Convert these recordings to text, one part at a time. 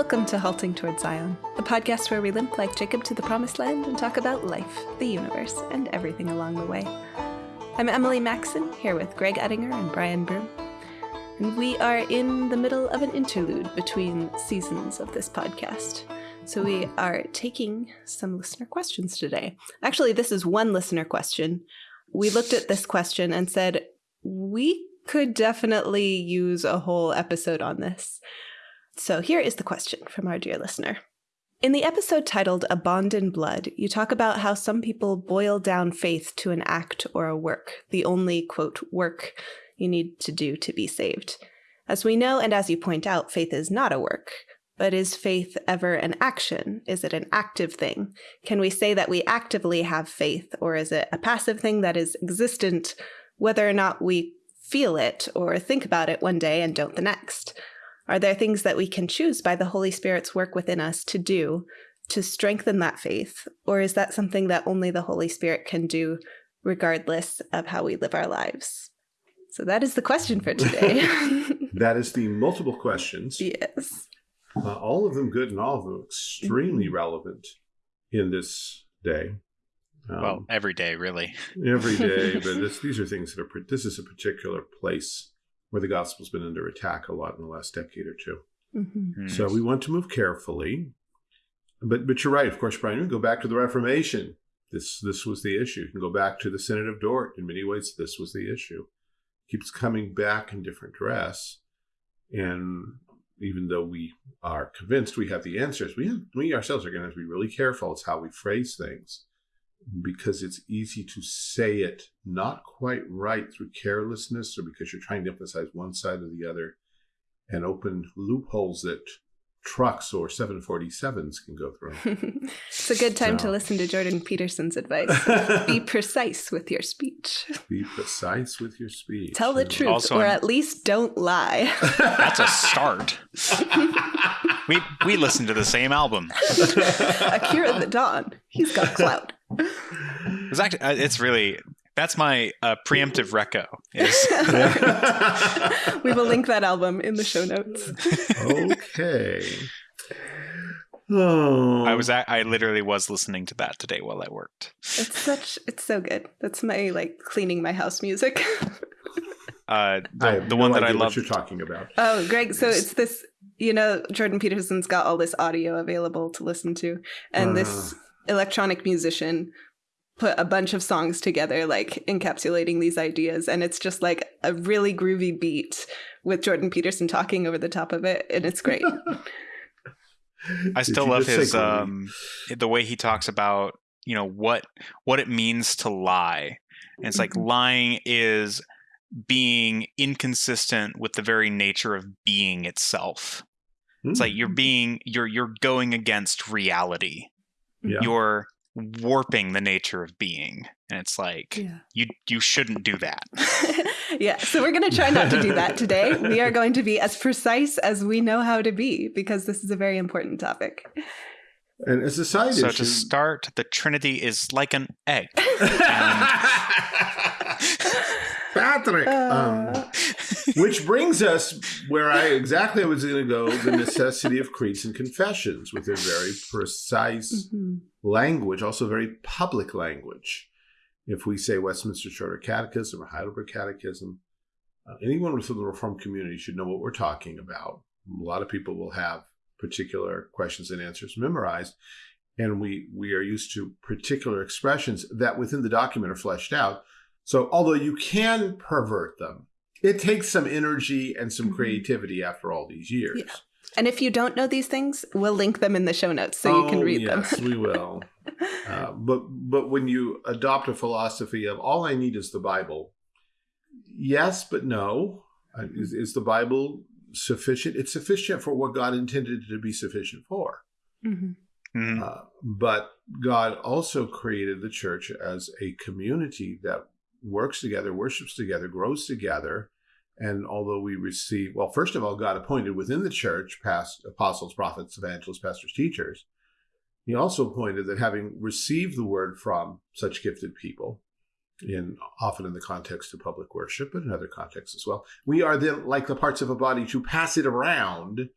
Welcome to Halting Toward Zion, a podcast where we limp like Jacob to the promised land and talk about life, the universe, and everything along the way. I'm Emily Maxon, here with Greg Ettinger and Brian Broom. And we are in the middle of an interlude between seasons of this podcast. So we are taking some listener questions today. Actually, this is one listener question. We looked at this question and said, we could definitely use a whole episode on this. So here is the question from our dear listener. In the episode titled A Bond in Blood, you talk about how some people boil down faith to an act or a work, the only, quote, work you need to do to be saved. As we know, and as you point out, faith is not a work. But is faith ever an action? Is it an active thing? Can we say that we actively have faith, or is it a passive thing that is existent whether or not we feel it or think about it one day and don't the next? Are there things that we can choose by the Holy Spirit's work within us to do to strengthen that faith? Or is that something that only the Holy Spirit can do regardless of how we live our lives? So that is the question for today. that is the multiple questions. Yes. Uh, all of them good and all of them extremely relevant in this day. Um, well, every day, really. Every day, but this, these are things that are, this is a particular place where the gospel's been under attack a lot in the last decade or 2 mm -hmm. So we want to move carefully. But but you're right, of course, Brian. we Go back to the Reformation. This this was the issue. You can go back to the Synod of Dort. In many ways, this was the issue. Keeps coming back in different dress, and even though we are convinced we have the answers, we have, we ourselves are going to have to be really careful. It's how we phrase things because it's easy to say it not quite right through carelessness or because you're trying to emphasize one side or the other and open loopholes that trucks or 747s can go through. it's a good time so. to listen to Jordan Peterson's advice. Be precise with your speech. Be precise with your speech. Tell the truth also, or at least don't lie. That's a start. we we listened to the same album. Akira the Don. He's got clout. It's actually uh, it's really that's my uh, preemptive reco. Is we will link that album in the show notes. okay. Oh. I was at, I literally was listening to that today while I worked. It's such it's so good. That's my like cleaning my house music. uh, the, the no one that I love you're talking about. Oh, Greg, so it's this you know Jordan Peterson's got all this audio available to listen to and uh. this electronic musician put a bunch of songs together like encapsulating these ideas and it's just like a really groovy beat with Jordan Peterson talking over the top of it and it's great. I still love his um the way he talks about, you know, what what it means to lie. And it's like mm-hmm. lying is being inconsistent with the very nature of being itself. It's like you're mm. being you're you're going against reality. Yeah. You're warping the nature of being and it's like yeah. you you shouldn't do that yeah so we're going to try not to do that today we are going to be as precise as we know how to be because this is a very important topic and as a side so issue, to start the trinity is like an egg Patrick. Uh. Um, which brings us where I exactly was going to go the necessity of creeds and confessions with a very precise mm -hmm. language, also very public language. If we say Westminster Shorter Catechism or Heidelberg Catechism, uh, anyone within the Reformed community should know what we're talking about. A lot of people will have particular questions and answers memorized and we we are used to particular expressions that within the document are fleshed out so although you can pervert them, it takes some energy and some mm-hmm. creativity after all these years. Yeah. And if you don't know these things, we'll link them in the show notes so oh, you can read yes, them. Yes, we will. Uh, but but when you adopt a philosophy of all I need is the Bible, yes, but no. Uh, is, is the Bible sufficient? It's sufficient for what God intended it to be sufficient for. Mm -hmm. Mm -hmm. uh, but God also created the church as a community that works together, worships together, grows together. And although we receive, well, first of all, God appointed within the church past apostles, prophets, evangelists, pastors, teachers. He also pointed that having received the word from such gifted people, in often in the context of public worship, but in other contexts as well, we are then like the parts of a body to pass it around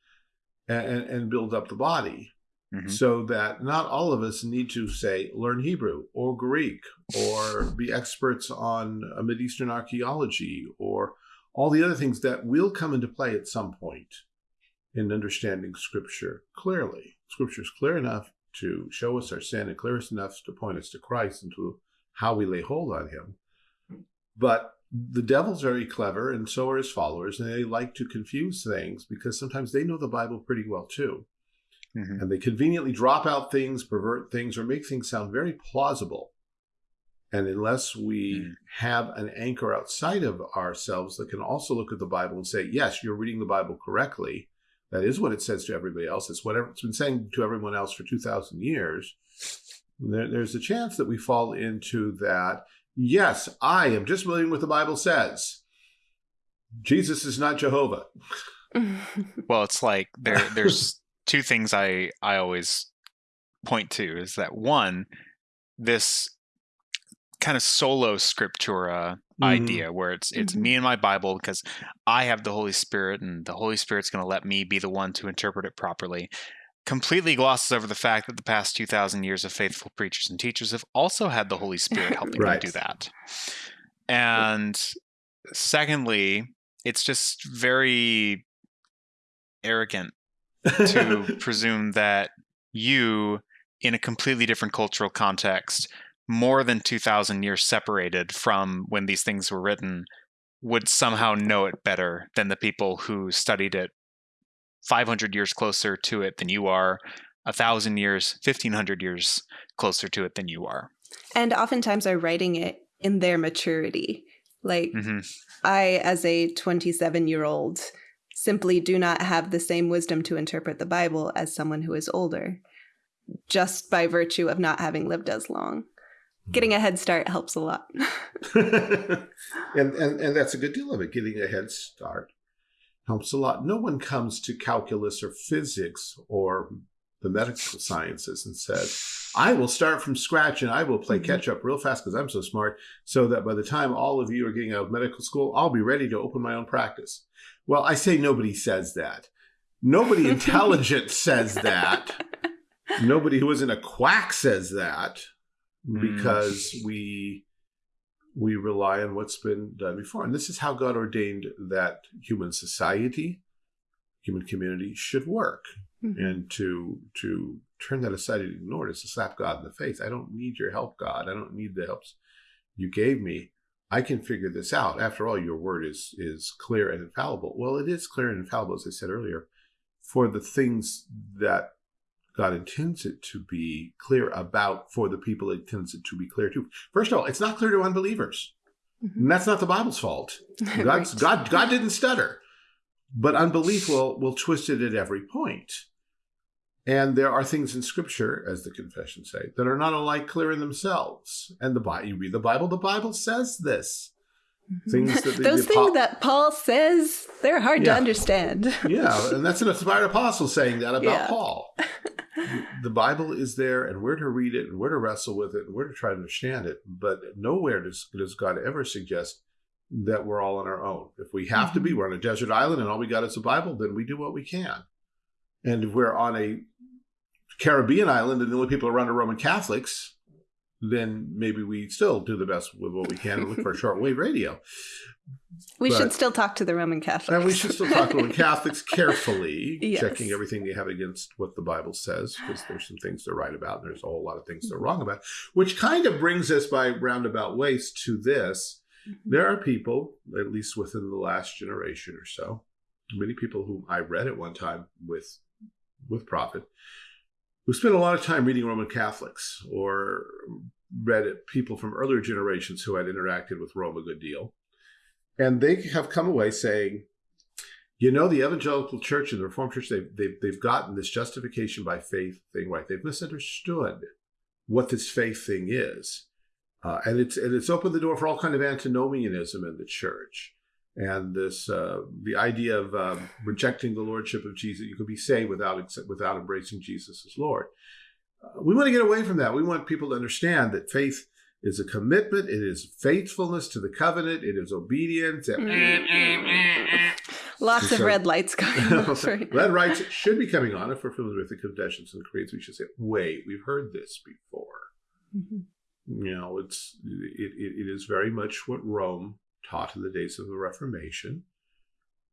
and, and build up the body. Mm-hmm. So that not all of us need to say learn Hebrew or Greek or be experts on a Mideastern archaeology or all the other things that will come into play at some point in understanding Scripture clearly. Scripture is clear enough to show us our sin and clear enough to point us to Christ and to how we lay hold on Him. But the devil's very clever, and so are his followers, and they like to confuse things because sometimes they know the Bible pretty well too. Mm-hmm. And they conveniently drop out things, pervert things, or make things sound very plausible. And unless we mm-hmm. have an anchor outside of ourselves that can also look at the Bible and say, yes, you're reading the Bible correctly, that is what it says to everybody else. It's whatever it's been saying to everyone else for 2,000 years. There, there's a chance that we fall into that. Yes, I am just believing what the Bible says. Jesus is not Jehovah. well, it's like there there's two things I I always point to is that one, this kind of solo scriptura mm-hmm. idea where it's it's mm-hmm. me and my Bible because I have the Holy Spirit and the Holy Spirit's going to let me be the one to interpret it properly. Completely glosses over the fact that the past 2,000 years of faithful preachers and teachers have also had the Holy Spirit helping right. them do that. And secondly, it's just very arrogant to presume that you, in a completely different cultural context, more than 2,000 years separated from when these things were written, would somehow know it better than the people who studied it 500 years closer to it than you are, a thousand years, 1500 years closer to it than you are. And oftentimes are writing it in their maturity. Like, mm-hmm. I, as a 27 year old, simply do not have the same wisdom to interpret the Bible as someone who is older, just by virtue of not having lived as long. Getting a head start helps a lot. and, and and that's a good deal of it. Getting a head start helps a lot. No one comes to calculus or physics or the medical sciences and says, I will start from scratch and I will play mm-hmm. catch up real fast because I'm so smart, so that by the time all of you are getting out of medical school, I'll be ready to open my own practice. Well, I say nobody says that. Nobody intelligent says that. Nobody who isn't a quack says that because mm. we we rely on what's been done before. And this is how God ordained that human society, human community should work. Mm-hmm. And to to turn that aside and ignore it is to slap God in the face. I don't need your help, God. I don't need the helps you gave me. I can figure this out. After all, your word is is clear and infallible. Well, it is clear and infallible, as I said earlier, for the things that God intends it to be clear about for the people it intends it to be clear to. First of all, it's not clear to unbelievers. Mm-hmm. And that's not the Bible's fault. right. God, God didn't stutter. But unbelief will, will twist it at every point. And there are things in Scripture, as the confessions say, that are not alike clear in themselves. And the Bible, you read the Bible, the Bible says this. Mm-hmm. Things that the, those the, things that Paul says, they're hard yeah. to understand. yeah, and that's an inspired apostle saying that about yeah. Paul. the Bible is there, and we're to read it, and we're to wrestle with it, and we're to try to understand it. But nowhere does, does God ever suggest that we're all on our own. If we have mm-hmm. to be, mm-hmm. we're on a desert island, and all we got is a Bible, then we do what we can. And if we're on a Caribbean island and the only people around are Roman Catholics, then maybe we still do the best with what we can and look for shortwave radio. We but, should still talk to the Roman Catholics. And we should still talk to Roman Catholics carefully, yes. checking everything they have against what the Bible says, because there's some things they're right about, and there's a whole lot of things they're wrong about. Which kind of brings us by roundabout ways to this. Mm-hmm. There are people, at least within the last generation or so, many people who I read at one time with with Prophet, who spent a lot of time reading Roman Catholics or read people from earlier generations who had interacted with Rome a good deal. And they have come away saying, you know, the evangelical church and the Reformed church, they've, they've, they've gotten this justification by faith thing right. They've misunderstood what this faith thing is. Uh, and it's and it's opened the door for all kind of antinomianism in the church and this uh, the idea of um, rejecting the lordship of Jesus. You could be saved without without embracing Jesus as Lord. Uh, we want to get away from that. We want people to understand that faith is a commitment. It is faithfulness to the covenant. It is obedience. Lots so, of red lights coming on. Right red lights should be coming on if we're familiar with the confessions and creeds. We should say, "Wait, we've heard this before." Mm-hmm. You know, it's it, it, it is very much what Rome taught in the days of the Reformation.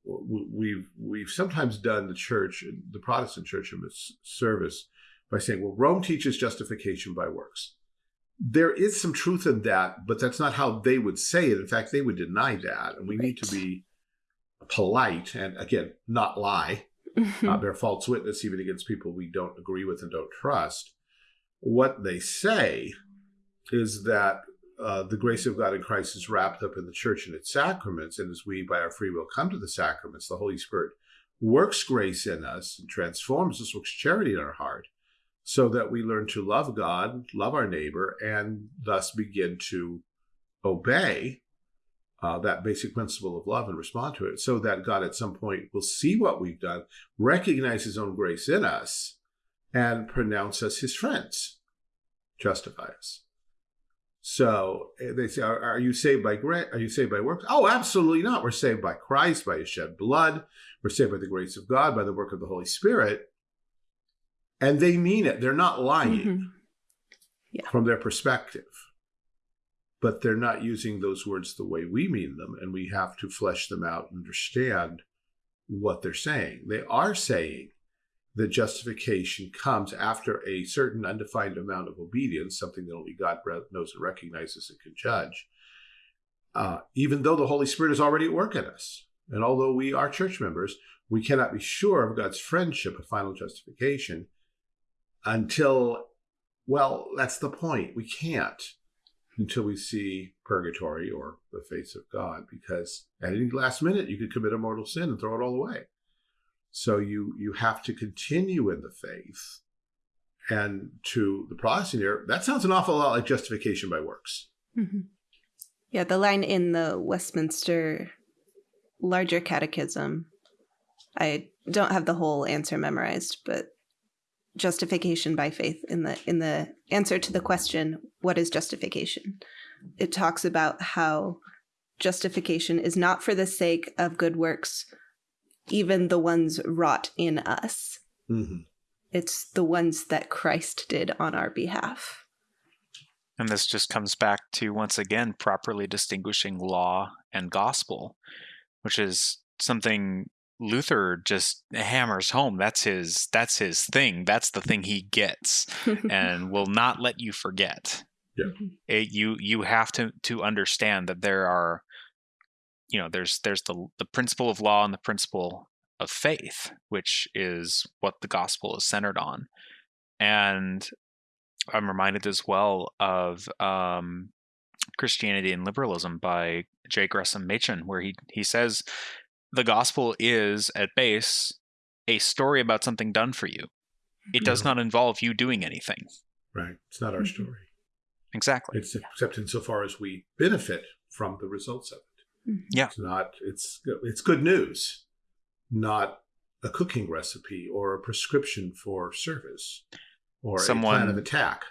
We've we've sometimes done the church, the Protestant church, in service by saying, "Well, Rome teaches justification by works." There is some truth in that, but that's not how they would say it. In fact, they would deny that, and we right. need to be polite and again not lie, uh, bear false witness even against people we don't agree with and don't trust. What they say is that uh, the grace of God in Christ is wrapped up in the church and its sacraments. And as we, by our free will, come to the sacraments, the Holy Spirit works grace in us and transforms us, works charity in our heart, so that we learn to love God, love our neighbor, and thus begin to obey uh, that basic principle of love and respond to it, so that God at some point will see what we've done, recognize His own grace in us, and pronounce us His friends, justify us. So eh, they say, are, are, you saved by grace? Are you saved by works? Oh, absolutely not. We're saved by Christ, by his shed blood. We're saved by the grace of God, by the work of the Holy Spirit. And they mean it. They're not lying mm-hmm. yeah. from their perspective. But they're not using those words the way we mean them. And we have to flesh them out and understand what they're saying. They are saying the justification comes after a certain undefined amount of obedience, something that only God knows and recognizes and can judge, uh, even though the Holy Spirit is already at work in us. And although we are church members, we cannot be sure of God's friendship of final justification until, well, that's the point. We can't until we see purgatory or the face of God, because at any last minute you could commit a mortal sin and throw it all away. So you you have to continue in the faith. And to the Protestant ear, that sounds an awful lot like justification by works. Mm-hmm. Yeah, the line in the Westminster Larger Catechism, I don't have the whole answer memorized, but justification by faith in the in the answer to the question what is justification it talks about how justification is not for the sake of good works even the ones wrought in us. Mm-hmm. It's the ones that Christ did on our behalf. And this just comes back to once again properly distinguishing law and gospel, which is something Luther just hammers home. That's his that's his thing. That's the thing he gets and will not let you forget. Yeah. It, you you have to to understand that there are you know there's there's the the principle of law and the principle of faith which is what the gospel is centered on. And i'm reminded as well of um, christianity and liberalism by j. Gresham machen where he he says the gospel is at base a story about something done for you. It does not involve you doing anything. Right. It's not our mm-hmm. story. Exactly. It's except insofar as we benefit from the results of it Mm-hmm. Yeah. It's not it's it's good news, not a cooking recipe or a prescription for service or someone, a plan of attack.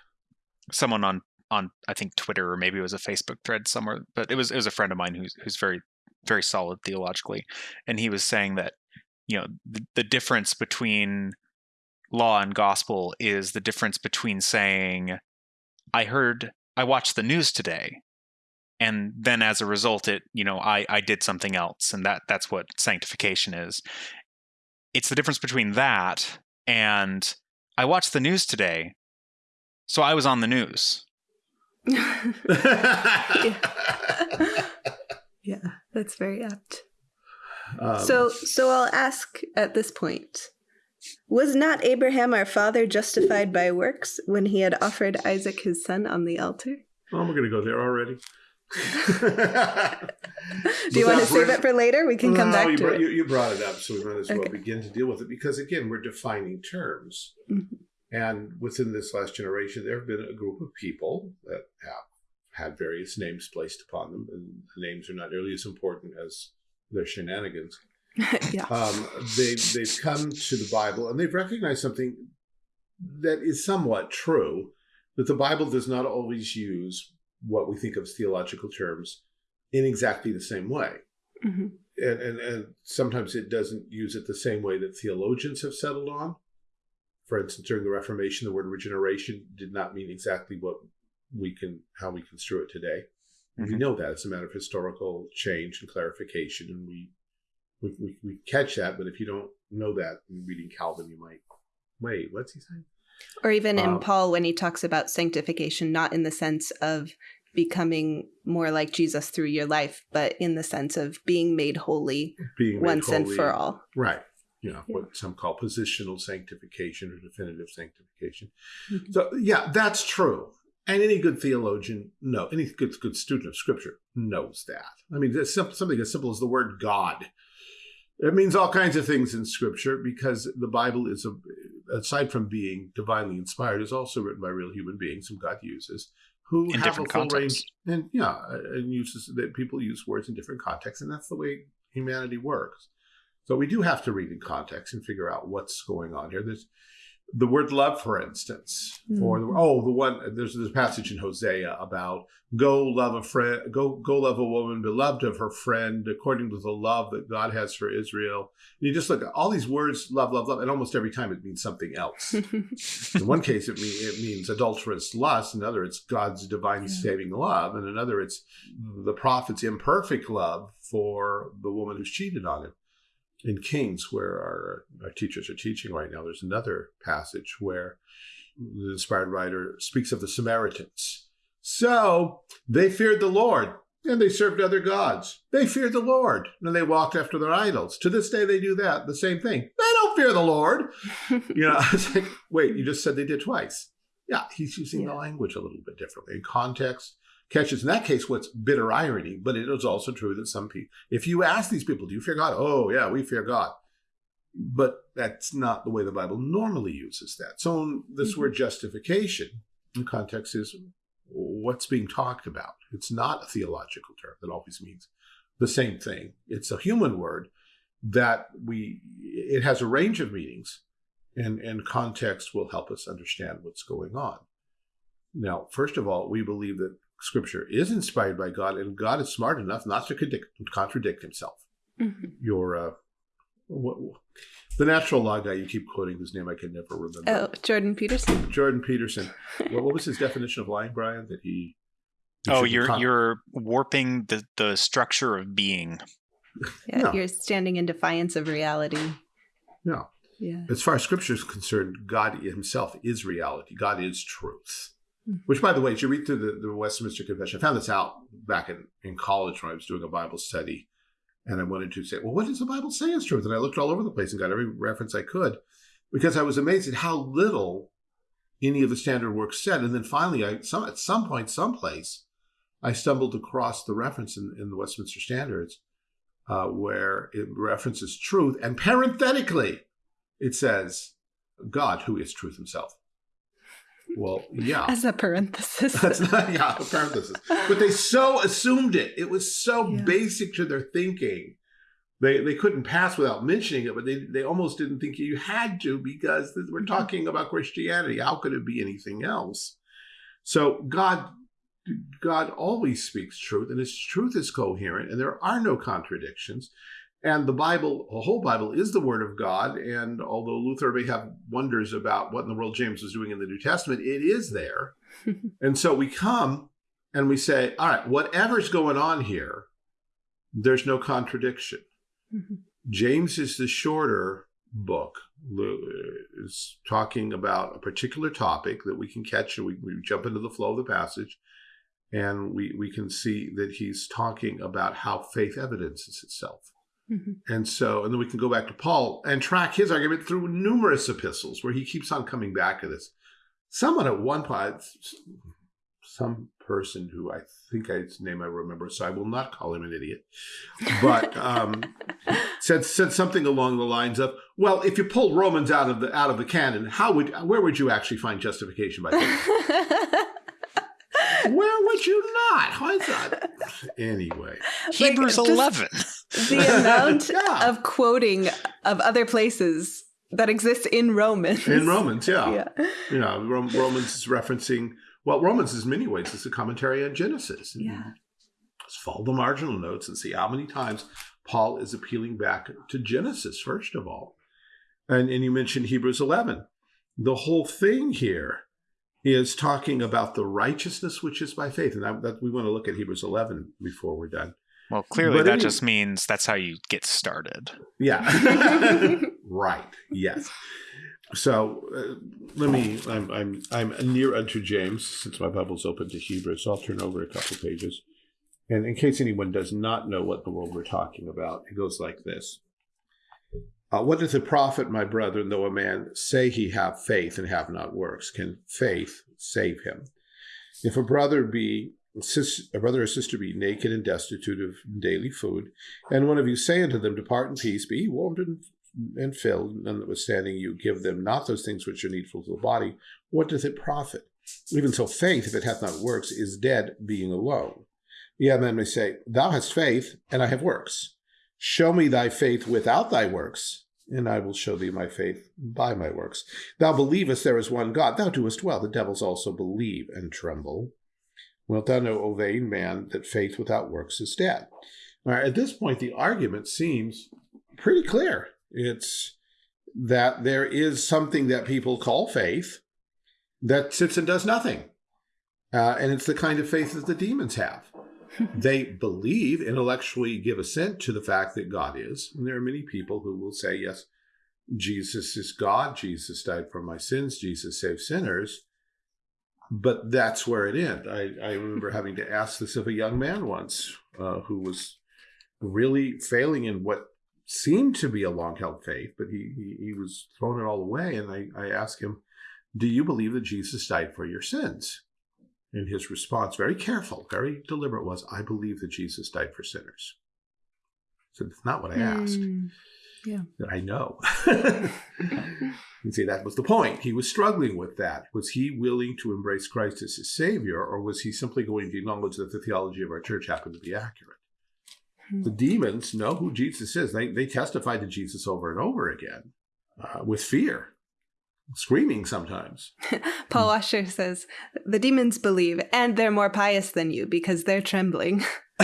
Someone on on I think Twitter or maybe it was a Facebook thread somewhere, but it was it was a friend of mine who's who's very very solid theologically, and he was saying that you know the, the difference between law and gospel is the difference between saying I heard I watched the news today and then as a result it you know i i did something else and that that's what sanctification is. It's the difference between that and i watched the news today so i was on the news. Yeah. yeah that's very apt. Um, so so i'll ask at this point was not abraham our father justified by works when he had offered isaac his son on the altar? Oh we're going to go there already Do you want to save it for later? We can come back you to brought, it. You, you, brought it up, so we might as well okay. begin to deal with it because, again, we're defining terms. Mm-hmm. And within this last generation, there have been a group of people that have had various names placed upon them, and the names are not nearly as important as their shenanigans. yeah. Um, they, they've come to the Bible and they've recognized something that is somewhat true that the Bible does not always use what we think of as theological terms in exactly the same way. Mm-hmm. and, and, and sometimes it doesn't use it the same way that theologians have settled on. For instance, during the Reformation, the word regeneration did not mean exactly what we can how we construe it today. Mm-hmm. We know that it's a matter of historical change and clarification, and we we, we, we catch that. But if you don't know that in reading Calvin, you might wait. What's he saying? Or even in um, Paul when he talks about sanctification, not in the sense of becoming more like Jesus through your life, but in the sense of being made holy being made once holy, and for all. Right. You know, yeah. what some call positional sanctification or definitive sanctification. Mm-hmm. So, yeah, that's true. And any good theologian, no, any good good student of Scripture knows that. I mean, simple, something as simple as the word God. It means all kinds of things in Scripture because the Bible is, a, aside from being divinely inspired, is also written by real human beings whom God uses who in have a full contexts. range and yeah and uses that people use words in different contexts and that's the way humanity works so we do have to read in context and figure out what's going on here there's the word love, for instance, mm-hmm. or the, oh, the one there's this passage in Hosea about go love a friend, go go love a woman beloved of her friend, according to the love that God has for Israel. And you just look at all these words, love, love, love, and almost every time it means something else. in one case, it, mean, it means adulterous lust. In another, it's God's divine yeah. saving love. And another, it's the prophet's imperfect love for the woman who's cheated on him in Kings, where our, our teachers are teaching right now, there's another passage where the inspired writer speaks of the Samaritans. So they feared the Lord and they served other gods. They feared the Lord and they walked after their idols. To this day, they do that, the same thing. They don't fear the Lord. you know, it's like, wait, you just said they did twice. Yeah, he's using yeah. the language a little bit differently in context catches in that case what's bitter irony, but it is also true that some people, if you ask these people, do you fear God? Oh, yeah, we fear God. But that's not the way the Bible normally uses that. So this mm-hmm. word justification in context is what's being talked about. It's not a theological term that always means the same thing. It's a human word that we it has a range of meanings and and context will help us understand what's going on. Now, first of all, we believe that scripture is inspired by God, and God is smart enough not to contradict, contradict himself. Mm-hmm. Your uh, what, the natural law guy you keep quoting, whose name I can never remember. Oh, Jordan Peterson. Jordan Peterson. what, what was his definition of lying, Brian? That he. he oh, you're con- you're warping the the structure of being. Yeah, no. you're standing in defiance of reality. No. Yeah. As far as Scripture is concerned, God Himself is reality. God is truth. Which, by the way, as you read through the, the Westminster Confession, I found this out back in, in college when I was doing a Bible study. And I wanted to say, well, what does the Bible say is truth? And I looked all over the place and got every reference I could because I was amazed at how little any of the standard works said. And then finally, I some at some point, someplace, I stumbled across the reference in, in the Westminster Standards uh, where it references truth. And parenthetically, it says, God, who is truth himself. Well, yeah. As a parenthesis. That's not, yeah, a parenthesis. But they so assumed it. It was so yeah. basic to their thinking. They, they couldn't pass without mentioning it, but they, they almost didn't think you had to because we're talking about Christianity. How could it be anything else? So God God always speaks truth, and His truth is coherent, and there are no contradictions. And the Bible, the whole Bible, is the Word of God. And although Luther may have wonders about what in the world James was doing in the New Testament, it is there. and so we come and we say, all right, whatever's going on here, there's no contradiction. James is the shorter book, is talking about a particular topic that we can catch and we, we jump into the flow of the passage. And we, we can see that he's talking about how faith evidences itself. Mm-hmm. And so, and then we can go back to Paul and track his argument through numerous epistles where he keeps on coming back to this. Someone at one point, some person who I think I, his name I remember, so I will not call him an idiot, but um, said said something along the lines of, "Well, if you pull Romans out of the out of the canon, how would where would you actually find justification by faith?" Where would you not? Why is that? Anyway, Hebrews like, 11. The amount yeah. of quoting of other places that exists in Romans. In Romans, yeah. Yeah. You know, Romans is referencing, well, Romans is many ways, it's a commentary on Genesis. And yeah. Just follow the marginal notes and see how many times Paul is appealing back to Genesis, first of all. And, and you mentioned Hebrews 11. The whole thing here is talking about the righteousness which is by faith. And that, that we want to look at Hebrews 11 before we're done. Well, clearly but that just means that's how you get started. Yeah. right. Yes. So uh, let me. I'm I'm I'm near unto James since my Bible's open to Hebrew, so I'll turn over a couple pages. And in case anyone does not know what the world we're talking about, it goes like this. Uh, what does it profit, my brethren, though a man say he have faith and have not works? Can faith save him? If a brother be a brother or sister be naked and destitute of daily food, and one of you say unto them, Depart in peace, be warmed and, filled, and filled, notwithstanding you give them not those things which are needful to the body, what doth it profit? Even so, faith, if it hath not works, is dead, being alone. Yeah, man may say, Thou hast faith, and I have works. Show me thy faith without thy works, and I will show thee my faith by my works. Thou believest there is one God, thou doest well. The devils also believe and tremble. Wilt thou know, O vain man, that faith without works is dead? All right, at this point, the argument seems pretty clear. It's that there is something that people call faith that sits and does nothing. Uh, and it's the kind of faith that the demons have. they believe, intellectually give assent to the fact that God is. And there are many people who will say, yes, Jesus is God. Jesus died for my sins. Jesus saved sinners but that's where it ended. I, I remember having to ask this of a young man once uh, who was really failing in what seemed to be a long held faith, but he, he, he was throwing it all away. And I, I asked him, Do you believe that Jesus died for your sins? And his response, very careful, very deliberate, was, I believe that Jesus died for sinners. So it's not what I asked. Mm, yeah. That I know. And say that was the point. He was struggling with that. Was he willing to embrace Christ as his Savior, or was he simply going to acknowledge that the theology of our church happened to be accurate? Hmm. The demons know who Jesus is. They, they testify to Jesus over and over again uh, with fear, screaming sometimes. Paul Washer says, The demons believe, and they're more pious than you because they're trembling.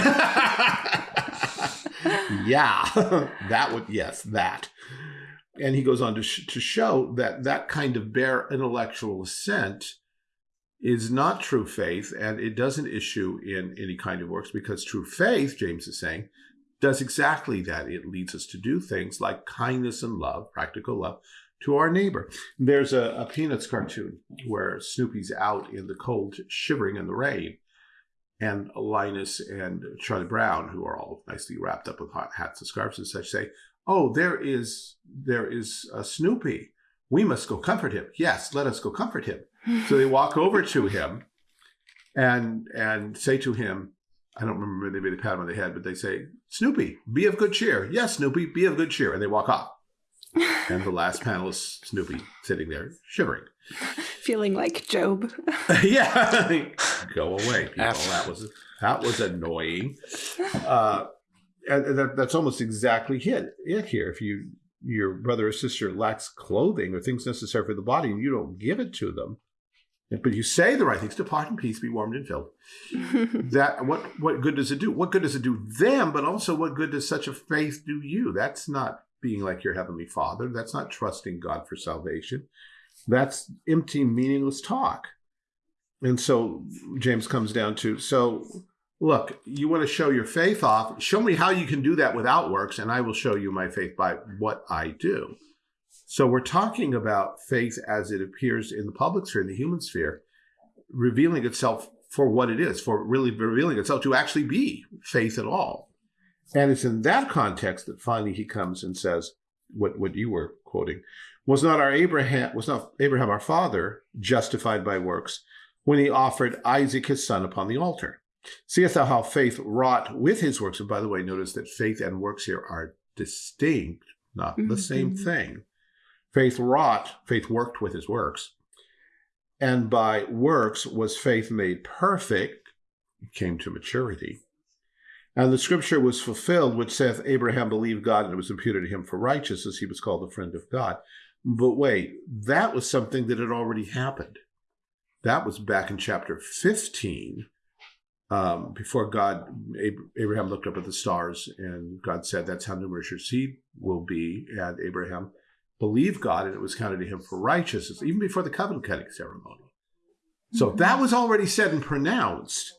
yeah, that would, yes, that and he goes on to, sh- to show that that kind of bare intellectual assent is not true faith and it doesn't issue in any kind of works because true faith, James is saying, does exactly that. It leads us to do things like kindness and love, practical love, to our neighbor. There's a, a Peanuts cartoon where Snoopy's out in the cold, shivering in the rain. And Linus and Charlie Brown, who are all nicely wrapped up with hot hats and scarves and such, say, oh, there is there is a Snoopy. We must go comfort him. Yes, let us go comfort him. so they walk over to him and and say to him, I don't remember they made a pat him on the head, but they say, Snoopy, be of good cheer. Yes, Snoopy, be of good cheer. And they walk off. and the last panel is Snoopy sitting there shivering. Feeling like Job. yeah. Go away, people. That was that was annoying. Uh, and that, that's almost exactly it, it here. If you your brother or sister lacks clothing or things necessary for the body, and you don't give it to them, but you say the right things, depart in peace, be warmed and filled. that what what good does it do? What good does it do them? But also, what good does such a faith do you? That's not being like your heavenly Father. That's not trusting God for salvation. That's empty, meaningless talk. And so James comes down to so look, you want to show your faith off, show me how you can do that without works, and I will show you my faith by what I do. So we're talking about faith as it appears in the public sphere, in the human sphere, revealing itself for what it is, for really revealing itself to actually be faith at all. And it's in that context that finally he comes and says, what, what you were quoting, was not our Abraham, was not Abraham our father justified by works when he offered Isaac his son upon the altar? Seest thou how faith wrought with his works? And by the way, notice that faith and works here are distinct, not mm-hmm. the same thing. Faith wrought, faith worked with his works. And by works was faith made perfect, came to maturity. And the scripture was fulfilled, which saith, Abraham believed God and it was imputed to him for righteousness. He was called the friend of God. But wait, that was something that had already happened. That was back in chapter 15 um, before God, Abraham looked up at the stars, and God said, "That's how numerous your seed will be." And Abraham believed God, and it was counted to him for righteousness, even before the covenant cutting ceremony. So mm-hmm. that was already said and pronounced.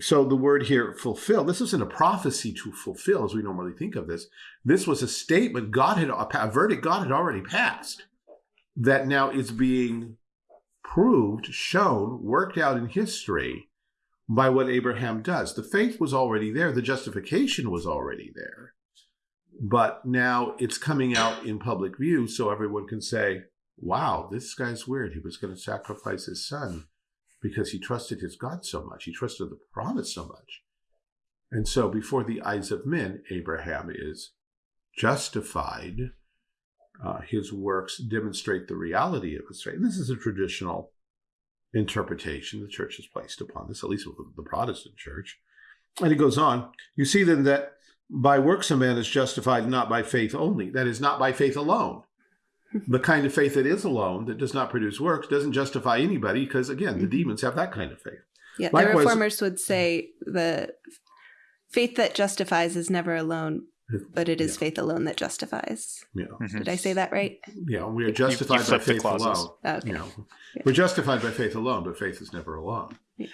So the word here, fulfill, this isn't a prophecy to fulfill as we normally think of this. This was a statement God had, a verdict God had already passed that now is being proved, shown, worked out in history by what Abraham does. The faith was already there, the justification was already there. But now it's coming out in public view so everyone can say, wow, this guy's weird. He was going to sacrifice his son because he trusted his God so much. He trusted the promise so much. And so before the eyes of men, Abraham is justified. Uh, his works demonstrate the reality of his faith. This is a traditional interpretation the church has placed upon this, at least with the Protestant church. And it goes on. You see then that by works a man is justified not by faith only. That is, not by faith alone the kind of faith that is alone, that does not produce works, doesn't justify anybody because, again, the mm-hmm. demons have that kind of faith. Yeah, Likewise, the reformers would say the faith that justifies is never alone, but it is yeah. faith alone that justifies. Yeah. Mm-hmm. Did I say that right? Yeah, we are justified you, you by faith alone. Okay. You know, yeah. We're justified by faith alone, but faith is never alone. Yeah.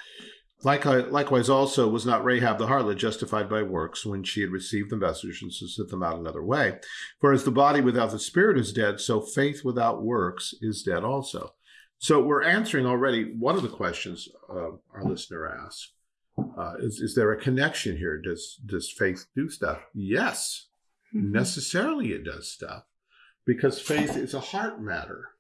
Likewise, also was not Rahab the harlot justified by works when she had received the message and to sent them out another way. For as the body without the spirit is dead, so faith without works is dead also. So we're answering already one of the questions uh, our listener asked. Uh, is, is there a connection here? Does, does faith do stuff? Yes, mm-hmm. necessarily it does stuff because faith is a heart matter.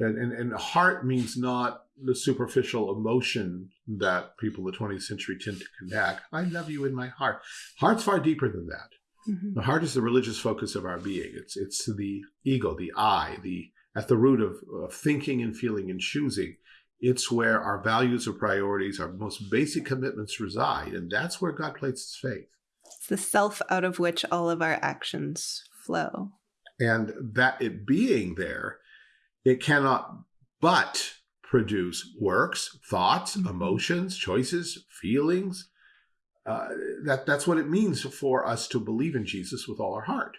And, and, and heart means not the superficial emotion that people in the 20th century tend to connect. I love you in my heart. Heart's far deeper than that. Mm-hmm. The heart is the religious focus of our being. It's it's the ego, the I, the at the root of, of thinking and feeling and choosing. It's where our values or priorities, our most basic commitments reside, and that's where God places faith. It's the self out of which all of our actions flow. And that it being there, it cannot but produce works, thoughts, mm-hmm. emotions, choices, feelings. Uh, that that's what it means for us to believe in Jesus with all our heart.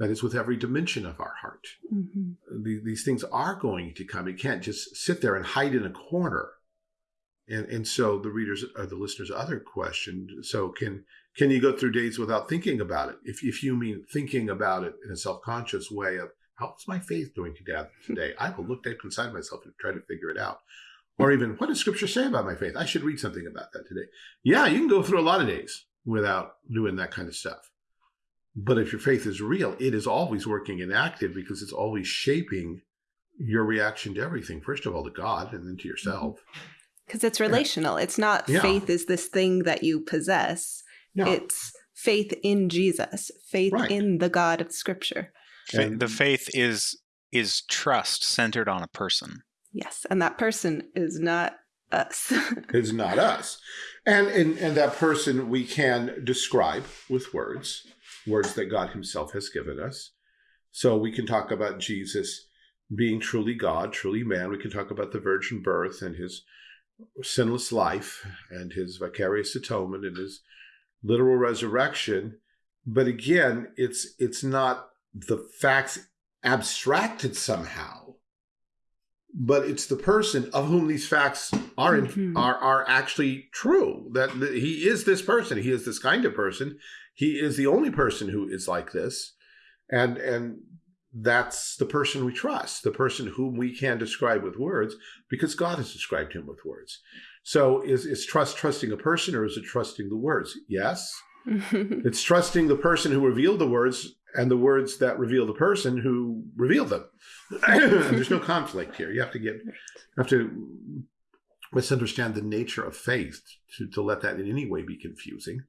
That is, with every dimension of our heart. Mm-hmm. The, these things are going to come. You can't just sit there and hide in a corner. And and so the readers or the listeners' other question: So can can you go through days without thinking about it? If if you mean thinking about it in a self conscious way of How's my faith doing today? I will look deep inside myself and try to figure it out. Or even, what does scripture say about my faith? I should read something about that today. Yeah, you can go through a lot of days without doing that kind of stuff. But if your faith is real, it is always working and active because it's always shaping your reaction to everything. First of all, to God and then to yourself. Because mm-hmm. it's relational. It's not yeah. faith is this thing that you possess. No. It's faith in Jesus, faith right. in the God of scripture. And the faith is is trust centered on a person. Yes, and that person is not us. it's not us. And, and and that person we can describe with words, words that God himself has given us. So we can talk about Jesus being truly God, truly man. We can talk about the virgin birth and his sinless life and his vicarious atonement and his literal resurrection. But again, it's it's not the facts abstracted somehow but it's the person of whom these facts are in, mm-hmm. are are actually true that, that he is this person he is this kind of person he is the only person who is like this and and that's the person we trust the person whom we can describe with words because god has described him with words. So is is trust trusting a person or is it trusting the words? Yes. It's trusting the person who revealed the words and the words that reveal the person who revealed them. there's no conflict here. You have to get, you have to let's the nature of faith to, to let that in any way be confusing.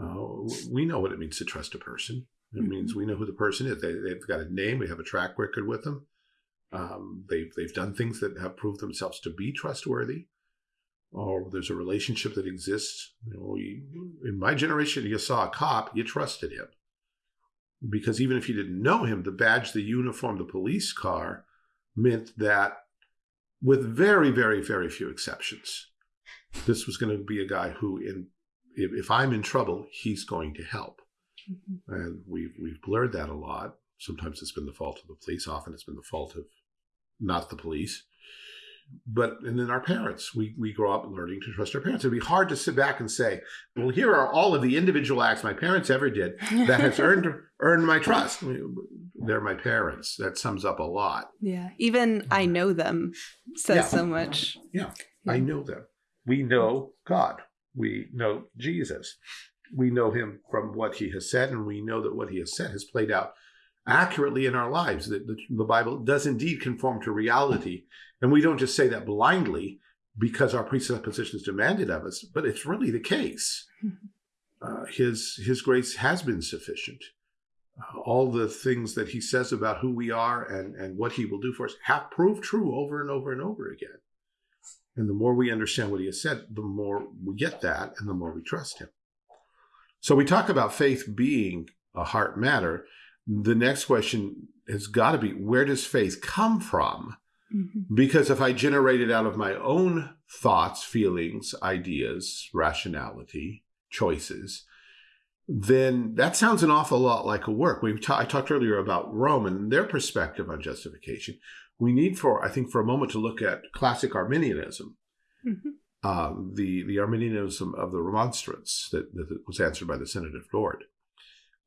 Uh, we know what it means to trust a person. It mm-hmm. means we know who the person is. They, have got a name. We have a track record with them. Um, they've they've done things that have proved themselves to be trustworthy. Or there's a relationship that exists. You know, you, in my generation, you saw a cop, you trusted him because even if you didn't know him, the badge, the uniform, the police car meant that, with very, very, very few exceptions, This was going to be a guy who, in if, if I'm in trouble, he's going to help. Mm-hmm. And we've we've blurred that a lot. Sometimes it's been the fault of the police. Often it's been the fault of not the police. But and then our parents, we we grow up learning to trust our parents. It'd be hard to sit back and say, "Well, here are all of the individual acts my parents ever did that has earned earned my trust." They're my parents. That sums up a lot. Yeah, even I know them says yeah. so much. Yeah. yeah, I know them. We know God. We know Jesus. We know him from what he has said, and we know that what he has said has played out accurately in our lives. That the, the, Bible does indeed conform to reality. And we don't just say that blindly because our presuppositions demanded of us, but it's really the case. Uh, his, his grace has been sufficient. Uh, all the things that he says about who we are and, and what he will do for us have proved true over and over and over again. And the more we understand what he has said, the more we get that and the more we trust him. So we talk about faith being a heart matter. The next question has got to be where does faith come from? Mm-hmm. Because if I generate it out of my own thoughts, feelings, ideas, rationality, choices, then that sounds an awful lot like a work. We ta- I talked earlier about Rome and their perspective on justification we need for, I think, for a moment to look at classic Arminianism, mm-hmm. um, the, the Arminianism of the Remonstrance that, that was answered by the Synod of Dort.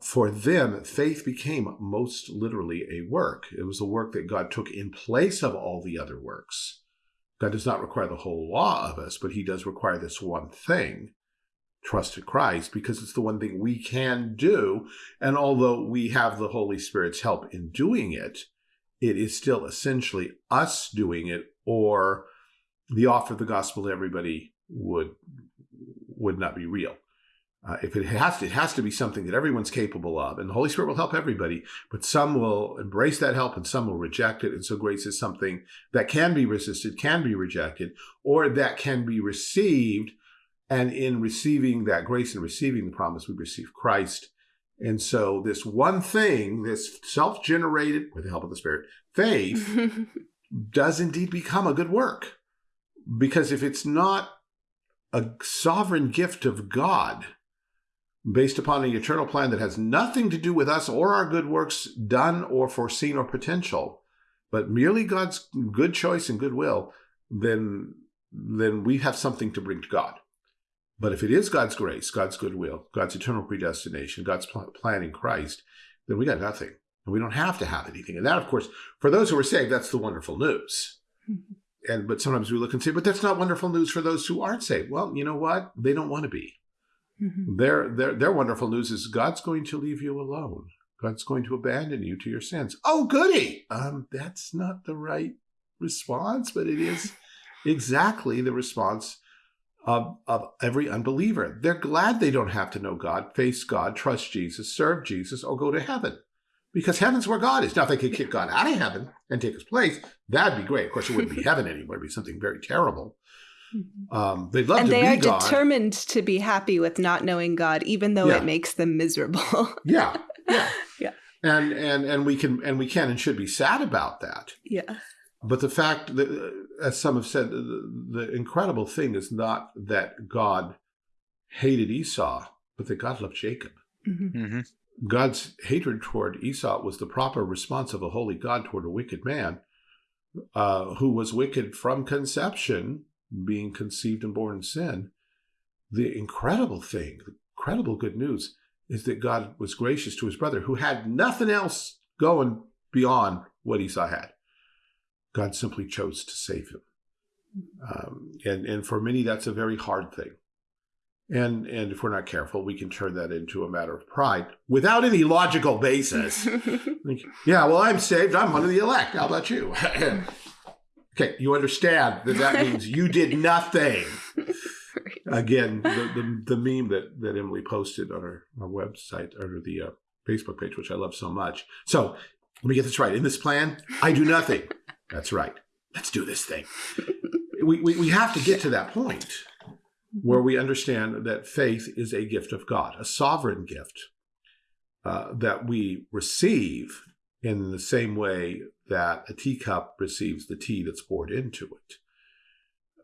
For them, faith became most literally a work. It was a work that God took in place of all the other works. God does not require the whole law of us, but he does require this one thing, trust in Christ, because it's the one thing we can do. And although we have the Holy Spirit's help in doing it, it is still essentially us doing it or the offer of the gospel to everybody would would not be real. Uh, if it has to, it has to be something that everyone's capable of, and the Holy Spirit will help everybody. But some will embrace that help, and some will reject it. And so, grace is something that can be resisted, can be rejected, or that can be received. And in receiving that grace and receiving the promise, we receive Christ and so, this one thing, this self generated, with the help of the Spirit, faith, does indeed become a good work. Because if it's not a sovereign gift of God, based upon an eternal plan that has nothing to do with us or our good works done or foreseen or potential, but merely God's good choice and goodwill, then, then we have something to bring to God. But if it is God's grace, God's goodwill, God's eternal predestination, God's pl- plan in Christ, then we got nothing. And we don't have to have anything. And that, of course, for those who are saved, that's the wonderful news. Mm-hmm. And but sometimes we look and say, but that's not wonderful news for those who aren't saved. Well, you know what? They don't want to be. Mm-hmm. Their, their, their wonderful news is God's going to leave you alone. God's going to abandon you to your sins. Oh, goody. Um, that's not the right response, but it is exactly the response of, of every unbeliever. They're glad they don't have to know God, face God, trust Jesus, serve Jesus, or go to heaven. Because heaven's where God is. Now, if they could kick God out of heaven and take his place, that'd be great. Of course, it wouldn't be heaven anymore. It'd be something very terrible. Um, they'd love and to they are God. determined to be happy with not knowing God, even though yeah. it makes them miserable. yeah, yeah, yeah. And and and we can and we can and should be sad about that. Yeah. But the fact that, as some have said, the, the incredible thing is not that God hated Esau, but that God loved Jacob. Mm-hmm. Mm-hmm. God's hatred toward Esau was the proper response of a holy God toward a wicked man uh, who was wicked from conception, being conceived and born in sin. The incredible thing, the incredible good news, is that God was gracious to his brother who had nothing else going beyond what Esau had. God simply chose to save him. Um, and, and for many, that's a very hard thing. And, and if we're not careful, we can turn that into a matter of pride without any logical basis. yeah, well, I'm saved. I'm one of the elect. How about you? okay, you understand that that means you did nothing. Again, the, the, the, meme that, that Emily posted on our, our website under the uh, Facebook page, which I love so much. So let me get this right. In this plan, I do nothing. That's right. Let's do this thing. we, we, we have to get to that point where we understand that faith is a gift of God, a sovereign gift uh, that we receive in the same way that a teacup receives the tea that's poured into it.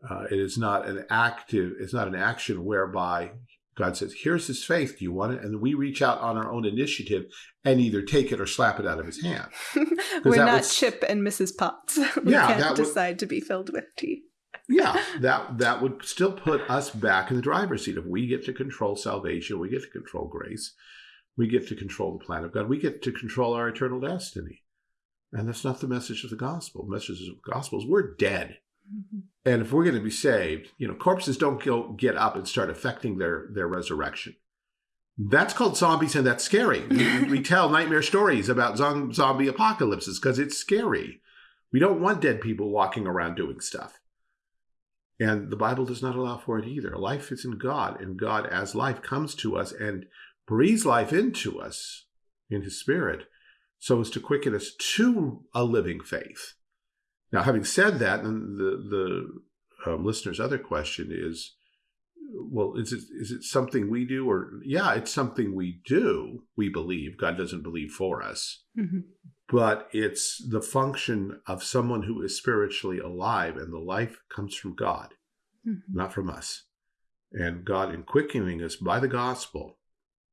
Uh, it is not an active, it's not an action whereby God says, here's his faith. Do you want it? And we reach out on our own initiative and either take it or slap it out of his hand. We're not would, Chip and Mrs. Potts. we yeah, can't decide would, to be filled with tea. yeah, that that would still put us back in the driver's seat. If we get to control salvation, we get to control grace, we get to control the plan of God, we get to control our eternal destiny. And that's not the message of the gospel. The message of the gospel is we're dead. Mm-hmm. And if we're going to be saved, you know, corpses don't go get up and start affecting their their resurrection. That's called zombies, and that's scary. we, we tell nightmare stories about zombie apocalypses because it's scary. We don't want dead people walking around doing stuff. And the Bible does not allow for it either. Life is in God, and God, as life, comes to us and breathes life into us in His Spirit so as to quicken us to a living faith. Now, having said that, and the the um, listener's other question is, well, is it is it something we do, or yeah, it's something we do. We believe God doesn't believe for us, mm-hmm. but it's the function of someone who is spiritually alive, and the life comes from God, mm-hmm. not from us. And God, in quickening us by the gospel,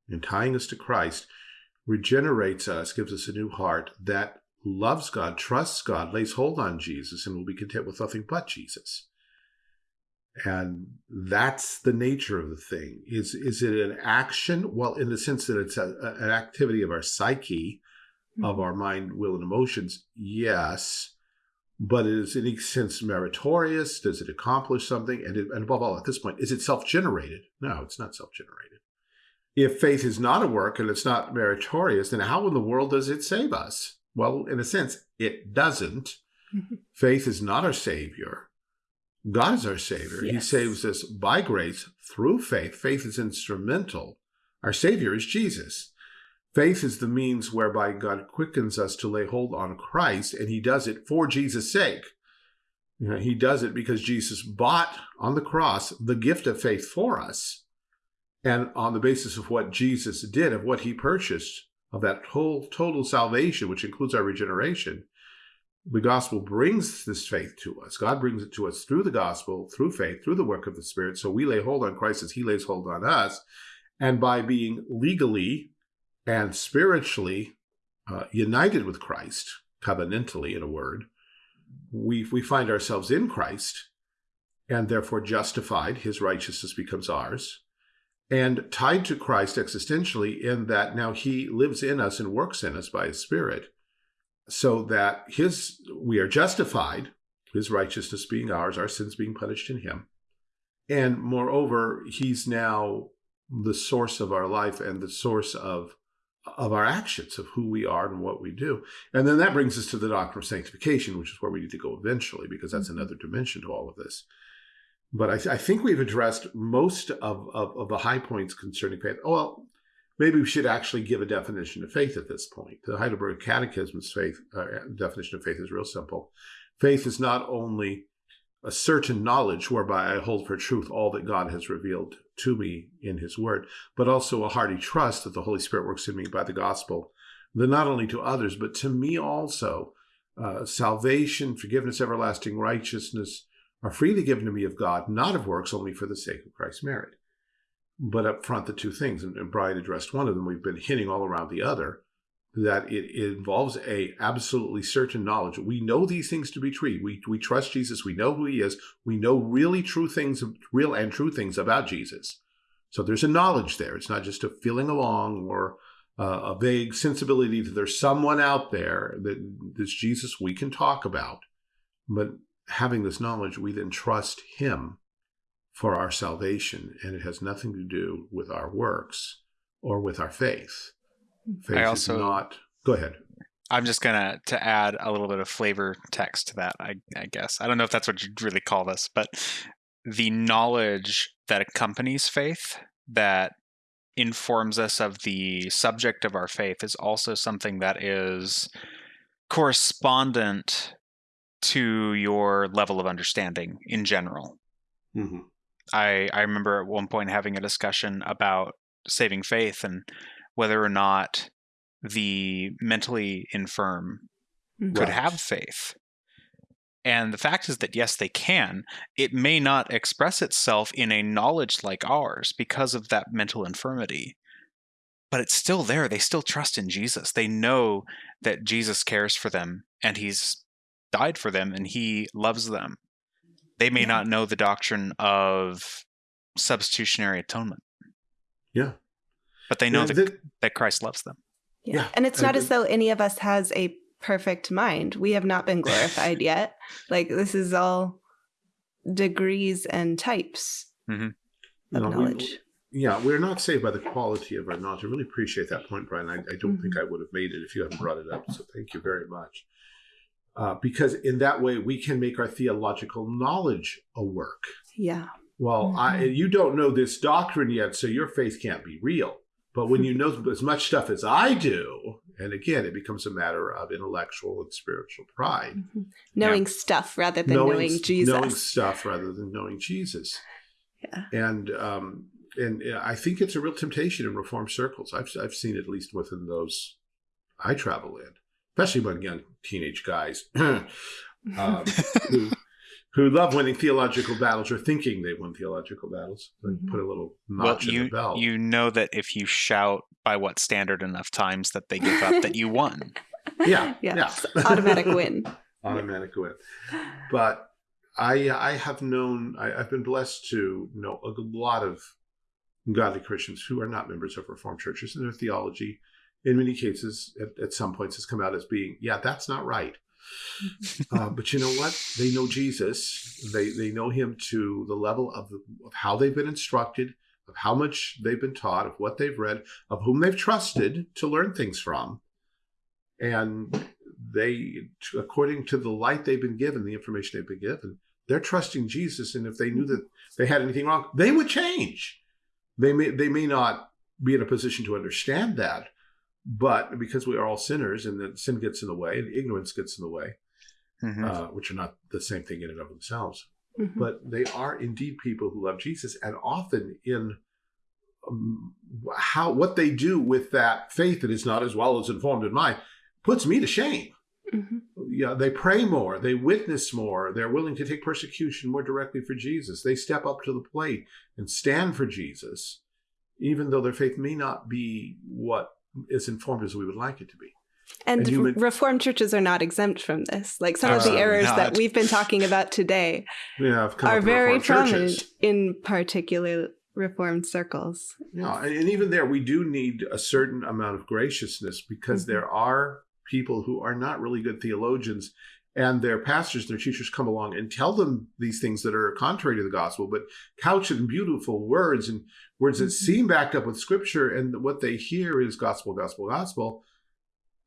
in tying us to Christ, regenerates us, gives us a new heart that loves God, trusts God, lays hold on Jesus, and will be content with nothing but Jesus. And that's the nature of the thing. Is is it an action? Well, in the sense that it's a, an activity of our psyche, mm-hmm. of our mind, will, and emotions, yes. But is it in any sense meritorious? Does it accomplish something? And, it, and above all, at this point, is it self-generated? No, it's not self-generated. If faith is not a work and it's not meritorious, then how in the world does it save us? Well, in a sense, it doesn't. Faith is not our Savior. God is our Savior. Yes. He saves us by grace through faith. Faith is instrumental. Our Savior is Jesus. Faith is the means whereby God quickens us to lay hold on Christ, and He does it for Jesus' sake. You know, he does it because Jesus bought on the cross the gift of faith for us. And on the basis of what Jesus did, of what He purchased, of that whole total salvation, which includes our regeneration, the gospel brings this faith to us. God brings it to us through the gospel, through faith, through the work of the Spirit. So we lay hold on Christ as He lays hold on us. And by being legally and spiritually uh, united with Christ, covenantally in a word, we, we find ourselves in Christ and therefore justified. His righteousness becomes ours and tied to Christ existentially in that now he lives in us and works in us by his spirit so that his we are justified his righteousness being ours our sins being punished in him. And moreover he's now the source of our life and the source of of our actions of who we are and what we do. And then that brings us to the doctrine of sanctification which is where we need to go eventually because that's mm-hmm. another dimension to all of this but I, th- I think we've addressed most of, of, of, the high points concerning faith. Well, maybe we should actually give a definition of faith at this point. The Heidelberg Catechism's faith uh, definition of faith is real simple. Faith is not only a certain knowledge whereby I hold for truth all that God has revealed to me in His Word, but also a hearty trust that the Holy Spirit works in me by the gospel, that not only to others, but to me also, uh, salvation, forgiveness, everlasting righteousness, are freely given to me of God, not of works, only for the sake of Christ's merit. But up front, the two things, and Brian addressed one of them, we've been hitting all around the other, that it, it involves a absolutely certain knowledge. We know these things to be true. We, we trust Jesus. We know who he is. We know really true things, real and true things about Jesus. So there's a knowledge there. It's not just a feeling along or uh, a vague sensibility that there's someone out there that this Jesus we can talk about. But having this knowledge, we then trust Him for our salvation, and it has nothing to do with our works or with our faith. Mm-hmm. Faith I also, is not. Go ahead. I'm just gonna to add a little bit of flavor text to that. I, I guess I don't know if that's what you'd really call this, but the knowledge that accompanies faith that informs us of the subject of our faith is also something that is correspondent to your level of understanding in general. Mm-hmm. I I remember at one point having a discussion about saving faith and whether or not the mentally infirm right. could have faith. And the fact is that, yes, they can. It may not express itself in a knowledge like ours because of that mental infirmity, but it's still there. They still trust in Jesus. They know that Jesus cares for them and he's died for them and he loves them. They may yeah. not know the doctrine of substitutionary atonement. Yeah. But they know yeah, that, that Christ loves them. Yeah. yeah. And it's not as though any of us has a perfect mind. We have not been glorified yet. Like this is all degrees and types mm-hmm. of no, knowledge. We, yeah, we're not saved by the quality of our knowledge. I really appreciate that point, Brian. I, I don't mm-hmm. think I would have made it if you hadn't brought it up. So thank you very much. Uh, because in that way we can make our theological knowledge a work. Yeah. Well, mm-hmm. I, you don't know this doctrine yet, so your faith can't be real. But when you know as much stuff as I do, and again, it becomes a matter of intellectual and spiritual pride. Mm-hmm. Knowing yeah. stuff rather than knowing, knowing, Jesus. Knowing stuff rather than knowing Jesus. Yeah. And um, and I think it's a real temptation in reform circles. I've I've seen at least within those I travel in, especially among young teenage guys um, who who love winning theological battles or thinking they won theological battles. Mm-hmm. Put a little notch well, you, in the belt. You know that if you shout by what standard enough times that they give up, that you won. Yeah, yeah, yeah. automatic win. automatic win. But I, I have known, I, I've been blessed to know a lot of godly Christians who are not members of Reformed churches, and their theology, in many cases, at, at some points, has come out as being, yeah, that's not right uh, but you know what? They know Jesus. They they know him to the level of, the, of how they've been instructed, of how much they've been taught, of what they've read, of whom they've trusted to learn things from, and they, according to the light they've been given, the information they've been given, they're trusting Jesus. And if they knew that they had anything wrong, they would change. They may they may not be in a position to understand that, but because we are all sinners and that sin gets in the way and ignorance gets in the way, mm-hmm. uh, which are not the same thing in and of themselves, mm-hmm. but they are indeed people who love Jesus and often in um, how what they do with that faith that is not as well as informed in mine puts me to shame. Mm-hmm. Yeah, they pray more, they witness more, they're willing to take persecution more directly for Jesus. They step up to the plate and stand for Jesus, even though their faith may not be what as informed as we would like it to be. And, and human... Reformed churches are not exempt from this. Like some of the errors not. that we've been talking about today yeah, are very prominent in particular Reformed circles. Yeah, and, and, even there, we do need a certain amount of graciousness because mm-hmm. there are people who are not really good theologians and their pastors their teachers come along and tell them these things that are contrary to the gospel, but couch it in beautiful words and words that mm-hmm. seem backed up with scripture. And what they hear is gospel, gospel, gospel.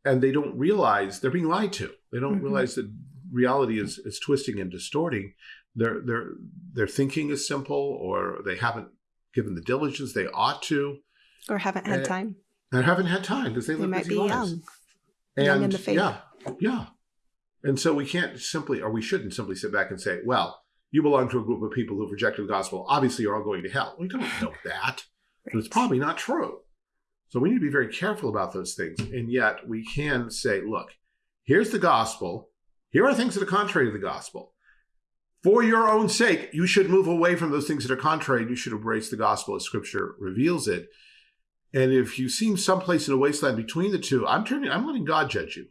And they don't realize they're being lied to. They don't mm-hmm. realize that reality is, is twisting and distorting. Their, their, their thinking is simple, or they haven't given the diligence they ought to. Or haven't had and, time. And haven't had time because they, they live busy lives. Young. And young in the faith. Yeah, yeah. And so we can't simply, or we shouldn't simply sit back and say, well, you belong to a group of people who've rejected the gospel. Obviously, you're all going to hell. We don't know that. But it's probably not true. So we need to be very careful about those things. And yet we can say, look, here's the gospel. Here are things that are contrary to the gospel. For your own sake, you should move away from those things that are contrary. You should embrace the gospel as scripture reveals it. And if you seem someplace in a wasteland between the two, I'm turning, I'm letting God judge you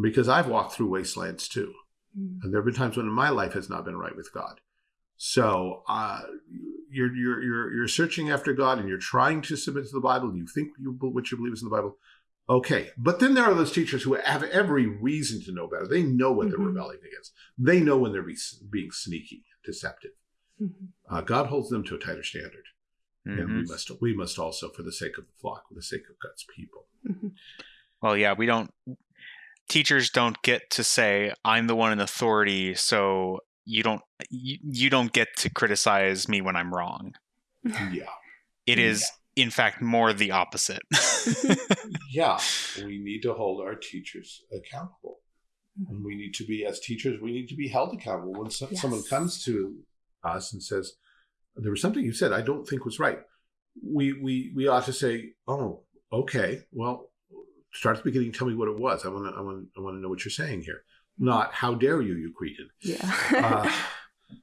because I've walked through wastelands too. Mm. And there have been times when my life has not been right with God. So uh, you're, you're, you're, you're searching after God and you're trying to submit to the Bible. You think you, what you believe is in the Bible. Okay. But then there are those teachers who have every reason to know better. They know what mm-hmm. they're rebelling against. They know when they're be, being sneaky, deceptive. Mm-hmm. Uh, God holds them to a tighter standard. Mm-hmm. And we mm-hmm. must, we must also, for the sake of the flock, for the sake of God's people. Mm-hmm. Well, yeah, we don't teachers don't get to say i'm the one in authority so you don't you, you don't get to criticize me when i'm wrong. Yeah. It is yeah. in fact more the opposite. Yeah. We need to hold our teachers accountable. And we need to be as teachers we need to be held accountable. When so, yes. someone comes to us and says there was something you said i don't think was right we we we ought to say oh okay. Well start at the beginning. Tell me what it was. I want to. I want. I want to know what you're saying here. not "How dare you, you cretin." Yeah. uh,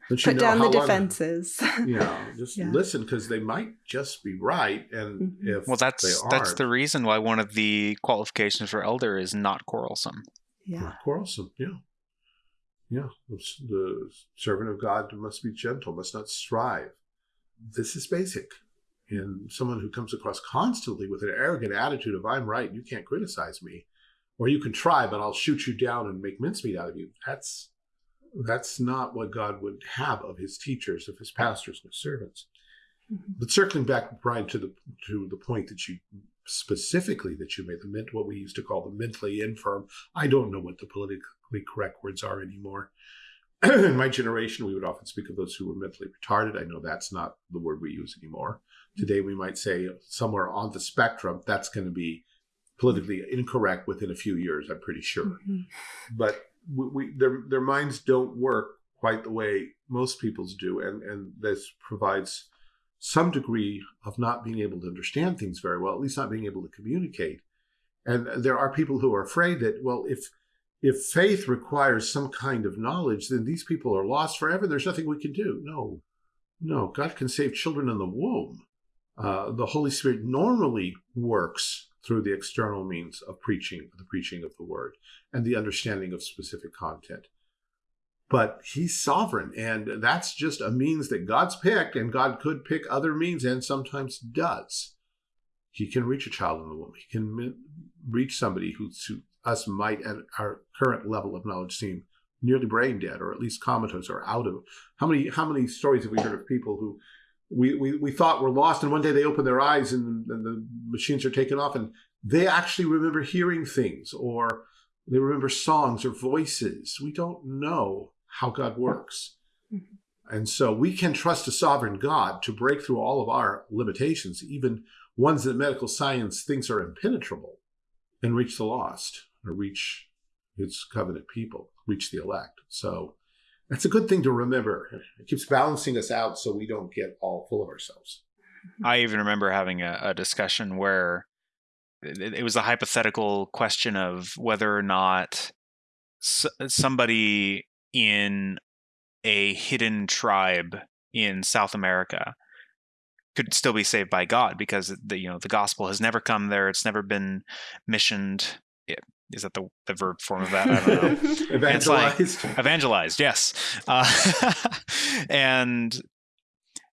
Put down the defenses. Long, you know, just yeah. listen because they might just be right, and mm-hmm. if well, that's that's the reason why one of the qualifications for elder is not quarrelsome. Yeah, not quarrelsome. Yeah, yeah. The servant of God must be gentle, must not strive. This is basic. And someone who comes across constantly with an arrogant attitude of "I'm right, you can't criticize me," or "You can try, but I'll shoot you down and make mincemeat out of you." That's that's not what God would have of his teachers, of his pastors and his servants. Mm-hmm. But circling back, Brian, to the to the point that you specifically that you made, the mint, what we used to call the mentally infirm. I don't know what the politically correct words are anymore. In my generation, we would often speak of those who were mentally retarded. I know that's not the word we use anymore. Today, we might say somewhere on the spectrum. That's going to be politically incorrect within a few years. I'm pretty sure. Mm-hmm. But we, we, their their minds don't work quite the way most people's do, and and this provides some degree of not being able to understand things very well, at least not being able to communicate. And there are people who are afraid that well, if if faith requires some kind of knowledge, then these people are lost forever. There's nothing we can do. No, no, God can save children in the womb. Uh, the Holy Spirit normally works through the external means of preaching, the preaching of the word, and the understanding of specific content. But he's sovereign, and that's just a means that God's picked, and God could pick other means and sometimes does. He can reach a child in the womb. He can reach somebody who to us might, at our current level of knowledge, seem nearly brain dead, or at least comatose, or out of. How many how many stories have we heard of people who we, we, we thought were lost, and one day they open their eyes and, and the machines are taken off, and they actually remember hearing things, or they remember songs or voices. We don't know how God works. Mm-hmm. And so we can trust a sovereign God to break through all of our limitations, even ones that medical science thinks are impenetrable, and reach the lost or reach his covenant people, reach the elect. So that's a good thing to remember. It keeps balancing us out so we don't get all full of ourselves. I even remember having a, a discussion where it, it, was a hypothetical question of whether or not s- somebody in a hidden tribe in South America could still be saved by God because the you know the gospel has never come there. It's never been missioned is that the, the verb form of that? I don't know. evangelized. Like, evangelized, yes. Uh, and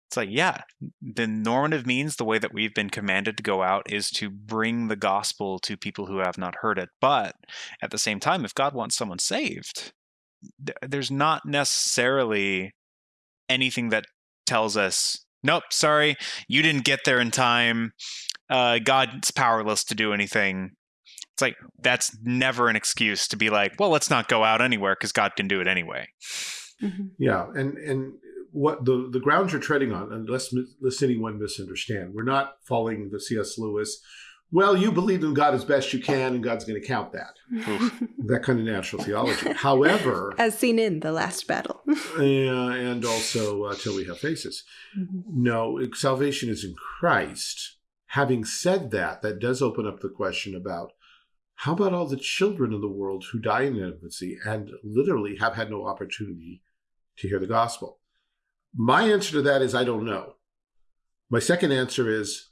it's like, yeah, the normative means, the way that we've been commanded to go out is to bring the gospel to people who have not heard it. But at the same time, if God wants someone saved, there's not necessarily anything that tells us, nope, sorry, you didn't get there in time. Uh, God's powerless to do anything it's like that's never an excuse to be like, well, let's not go out anywhere because God can do it anyway. Mm-hmm. Yeah, and and what the the ground you're treading on, unless let's anyone misunderstand. We're not following the C.S. Lewis. Well, you believe in God as best you can, and God's going to count that. that kind of natural theology. However, as seen in the last battle, yeah, and also uh, till we have faces. Mm-hmm. No, salvation is in Christ. Having said that, that does open up the question about how about all the children in the world who die in infancy and literally have had no opportunity to hear the gospel? My answer to that is I don't know. My second answer is,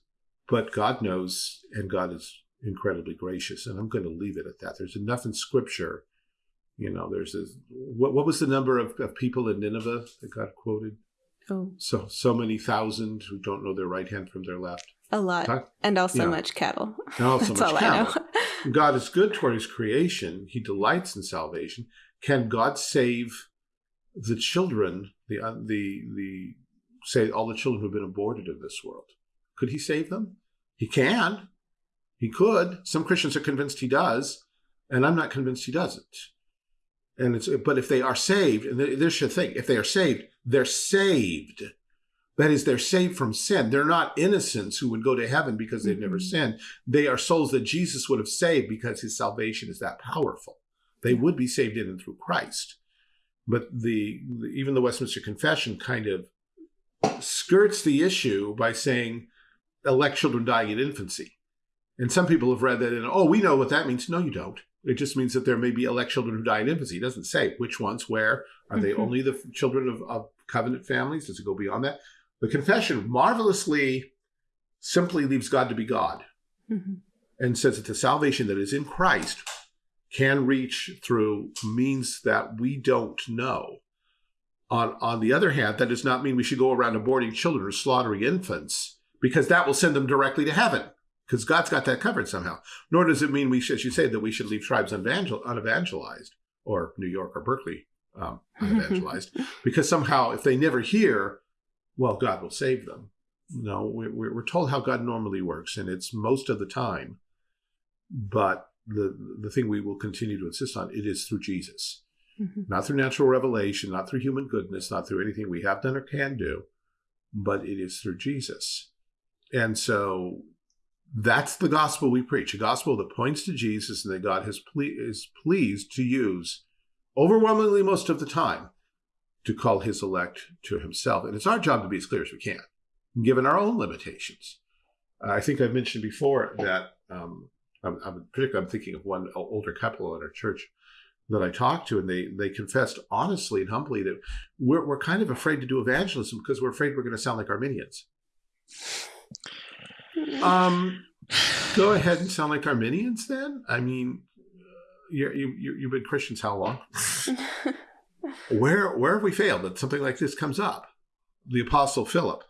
but God knows, and God is incredibly gracious, and I'm going to leave it at that. There's enough in Scripture. You know, there's a what, what was the number of, of people in Nineveh that God quoted? Oh, so so many thousand who don't know their right hand from their left. A lot, and also much cattle. Oh, and also That's much cattle. God is good toward his creation. He delights in salvation. Can God save the children, the, uh, the, the, say, all the children who've been aborted in this world? Could he save them? He can. He could. Some Christians are convinced he does, and I'm not convinced he doesn't. And it's, but if they are saved, and there's the thing, if they are saved, they're saved. That is, they're saved from sin. They're not innocents who would go to heaven because they've mm-hmm. never sinned. They are souls that Jesus would have saved because his salvation is that powerful. They would be saved in and through Christ. But the even the Westminster Confession kind of skirts the issue by saying elect children dying in infancy. And some people have read that and oh, we know what that means. No, you don't. It just means that there may be elect children who die in infancy. It doesn't say which ones, where. Are they mm-hmm. only the children of, of covenant families? Does it go beyond that? The confession marvelously simply leaves God to be God mm-hmm. and says that the salvation that is in Christ can reach through means that we don't know. On, on the other hand, that does not mean we should go around aborting children or slaughtering infants because that will send them directly to heaven because God's got that covered somehow. Nor does it mean we should, as you say, that we should leave tribes unevangelized or New York or Berkeley um, unevangelized because somehow if they never hear, well, God will save them. No, we're, we're told how God normally works, and it's most of the time. But the the thing we will continue to insist on it is through Jesus, mm-hmm. not through natural revelation, not through human goodness, not through anything we have done or can do, but it is through Jesus. And so that's the gospel we preach a gospel that points to Jesus and that God has ple- is pleased to use overwhelmingly most of the time to call his elect to himself. And it's our job to be as clear as we can, given our own limitations. Uh, I think I've mentioned before that um, I'm, I'm, particularly I'm thinking of one older couple in our church that I talked to, and they they confessed honestly and humbly that we're we're kind of afraid to do evangelism because we're afraid we're going to sound like Arminians. Um, go ahead and sound like Arminians then. I mean, you you you've been Christians how long? where where have we failed that something like this comes up? The Apostle Philip.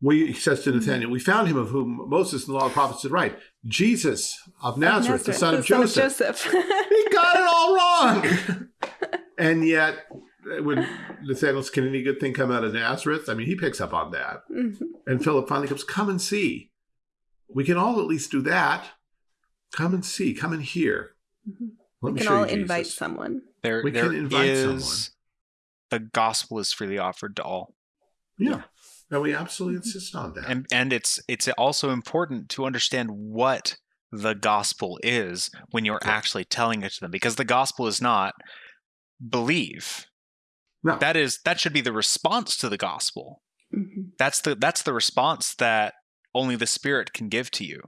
We, he says to Nathaniel, we found him of whom Moses and the law of the prophets did write, Jesus of Nazareth, Nazareth the son of the Joseph. Of Joseph. he got it all wrong. and yet, when Nathaniel can any good thing come out of Nazareth? I mean, he picks up on that. Mm-hmm. And Philip finally comes, come and see. We can all at least do that. Come and see. Come and hear. Mm-hmm. Let we can all invite someone. There, we there can invite is, someone. The gospel is freely offered to all. Yeah. yeah. No, we absolutely insist on that. And and it's it's also important to understand what the gospel is when you're yeah. actually telling it to them because the gospel is not believe. No. That is that should be the response to the gospel. Mm-hmm. That's the that's the response that only the spirit can give to you.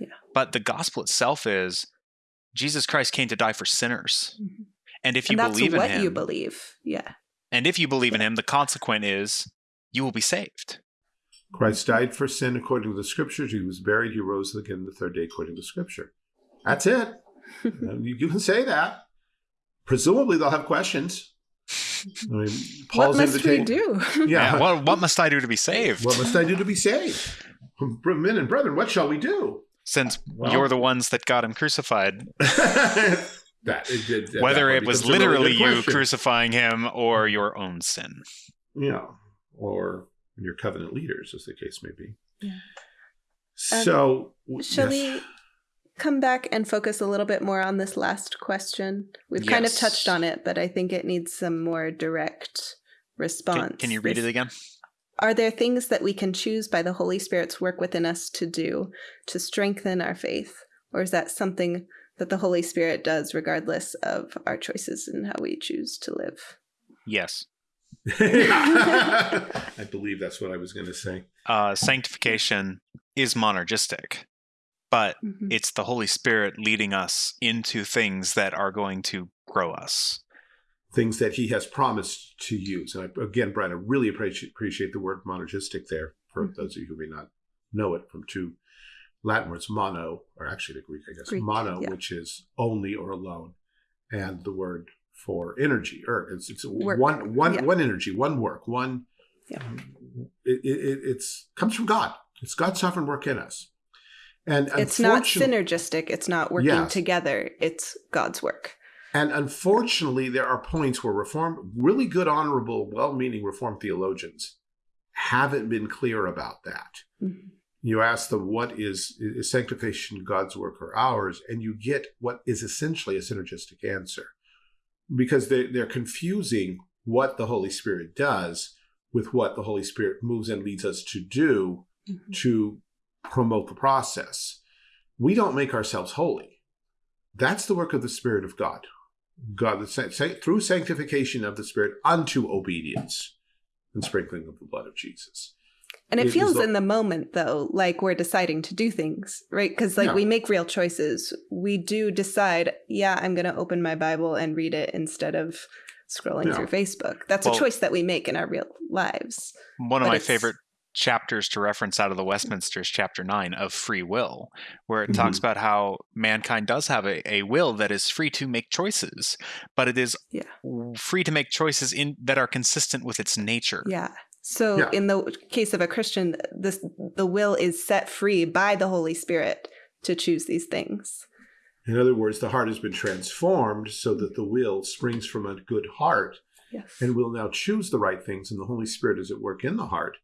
Yeah. But the gospel itself is Jesus Christ came to die for sinners. Mm-hmm. And if you and believe in him, you believe. Yeah. And if you believe in him, the consequent is you will be saved. Christ died for sin according to the scriptures. He was buried. He rose again the third day according to scripture. That's it. you can say that. Presumably, they'll have questions. I mean, Paul's what must we do? Yeah. yeah what, what must I do to be saved? What must I do to be saved? Men and brethren, what shall we do? Since well, you're the ones that got him crucified. that, it, it, Whether it was literally really you crucifying him or your own sin. Yeah or your covenant leaders, as the case may be. Yeah. So, um, shall yes. we come back and focus a little bit more on this last question? We've yes. kind of touched on it, but I think it needs some more direct response. Can, can you read this, it again? Are there things that we can choose by the Holy Spirit's work within us to do to strengthen our faith? Or is that something that the Holy Spirit does regardless of our choices and how we choose to live? Yes. I believe that's what I was going to say. Uh, sanctification is monergistic, but mm-hmm. it's the Holy Spirit leading us into things that are going to grow us. Things that He has promised to use. And I, again, Brian, I really appreciate, appreciate the word monergistic there for mm-hmm. those of you who may not know it from two Latin words, mono, or actually the Greek, I guess, Greek, mono, yeah. which is only or alone, and the word for energy or it's, it's one one yeah. one energy one work one yeah. it, it, it's comes from god it's god's sovereign work in us and it's not synergistic it's not working yes. together it's god's work and unfortunately there are points where reform really good honorable well-meaning reform theologians haven't been clear about that mm-hmm. You ask them what is, is sanctification god's work or ours and you get what is essentially a synergistic answer because they, they're confusing what the Holy Spirit does with what the Holy Spirit moves and leads us to do mm-hmm. to promote the process. We don't make ourselves holy. That's the work of the Spirit of God. God, through sanctification of the Spirit unto obedience and sprinkling of the blood of Jesus. And it, it feels in the moment, though, like we're deciding to do things, right? Because, like, yeah. we make real choices. We do decide, yeah, I'm going to open my Bible and read it instead of scrolling yeah. through Facebook. That's well, a choice that we make in our real lives. One of but my favorite chapters to reference out of the Westminsters, chapter nine of free will, where it mm-hmm. talks about how mankind does have a, a will that is free to make choices, but it is yeah. free to make choices in that are consistent with its nature. Yeah. So yeah. in the case of a Christian, this the will is set free by the Holy Spirit to choose these things. In other words, the heart has been transformed so that the will springs from a good heart yes. and will now choose the right things, and the Holy Spirit is at work in the heart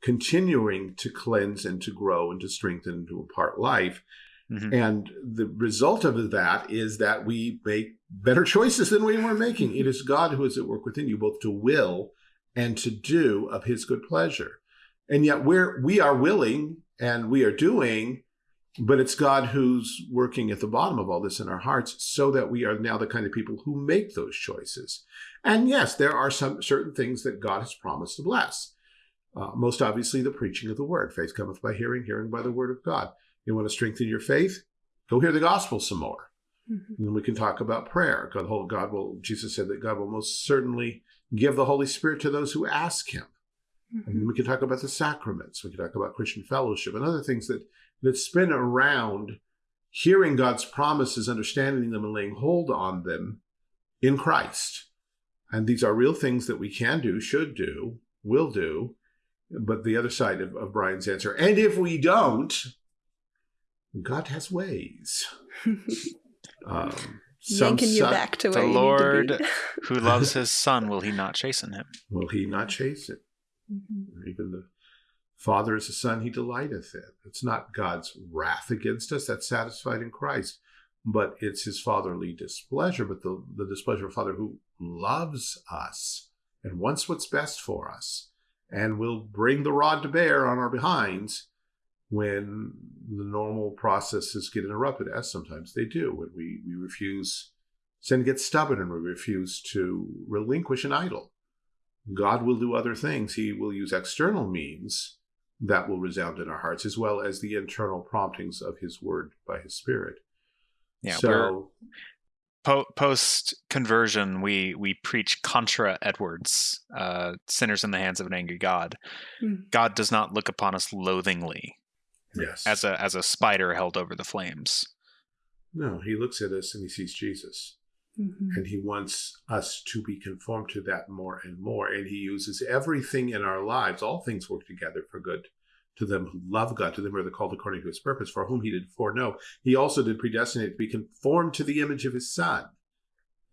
continuing to cleanse and to grow and to strengthen and to impart life. Mm-hmm. And the result of that is that we make better choices than we were making. It is God who is at work within you, both to will and to do of his good pleasure. And yet we're we are willing and we are doing, but it's God who's working at the bottom of all this in our hearts so that we are now the kind of people who make those choices. And yes, there are some certain things that God has promised to bless. Uh, most obviously, the preaching of the word. Faith cometh by hearing, hearing by the word of God. You want to strengthen your faith? Go hear the gospel some more. Mm-hmm. And then we can talk about prayer. God, God will, Jesus said that God will most certainly give the Holy Spirit to those who ask him. Mm-hmm. And we can talk about the sacraments. We can talk about Christian fellowship and other things that, that spin around hearing God's promises, understanding them, and laying hold on them in Christ. And these are real things that we can do, should do, will do, but the other side of, of Brian's answer, and if we don't, God has ways. um, Yanking you back to where the Lord who loves his son, will he not chasten him? Will he not chasten? Mm-hmm. Even the Father is the Son he delighteth in. It's not God's wrath against us that's satisfied in Christ, but it's his fatherly displeasure, but the, the displeasure of Father who loves us and wants what's best for us and will bring the rod to bear on our behinds when the normal processes get interrupted, as sometimes they do, when we, we refuse, sin gets stubborn and we refuse to relinquish an idol. God will do other things. He will use external means that will resound in our hearts, as well as the internal promptings of His Word by His Spirit. Yeah, so po- post conversion, we we preach contra Edwards, uh, sinners in the hands of an angry God. Mm. God does not look upon us loathingly, yes, as a as a spider held over the flames. No, he looks at us and he sees Jesus. Mm-hmm. And he wants us to be conformed to that more and more. And he uses everything in our lives, all things work together for good to them who love God, to them who are the called according to his purpose, for whom he did foreknow. He also did predestinate to be conformed to the image of his son,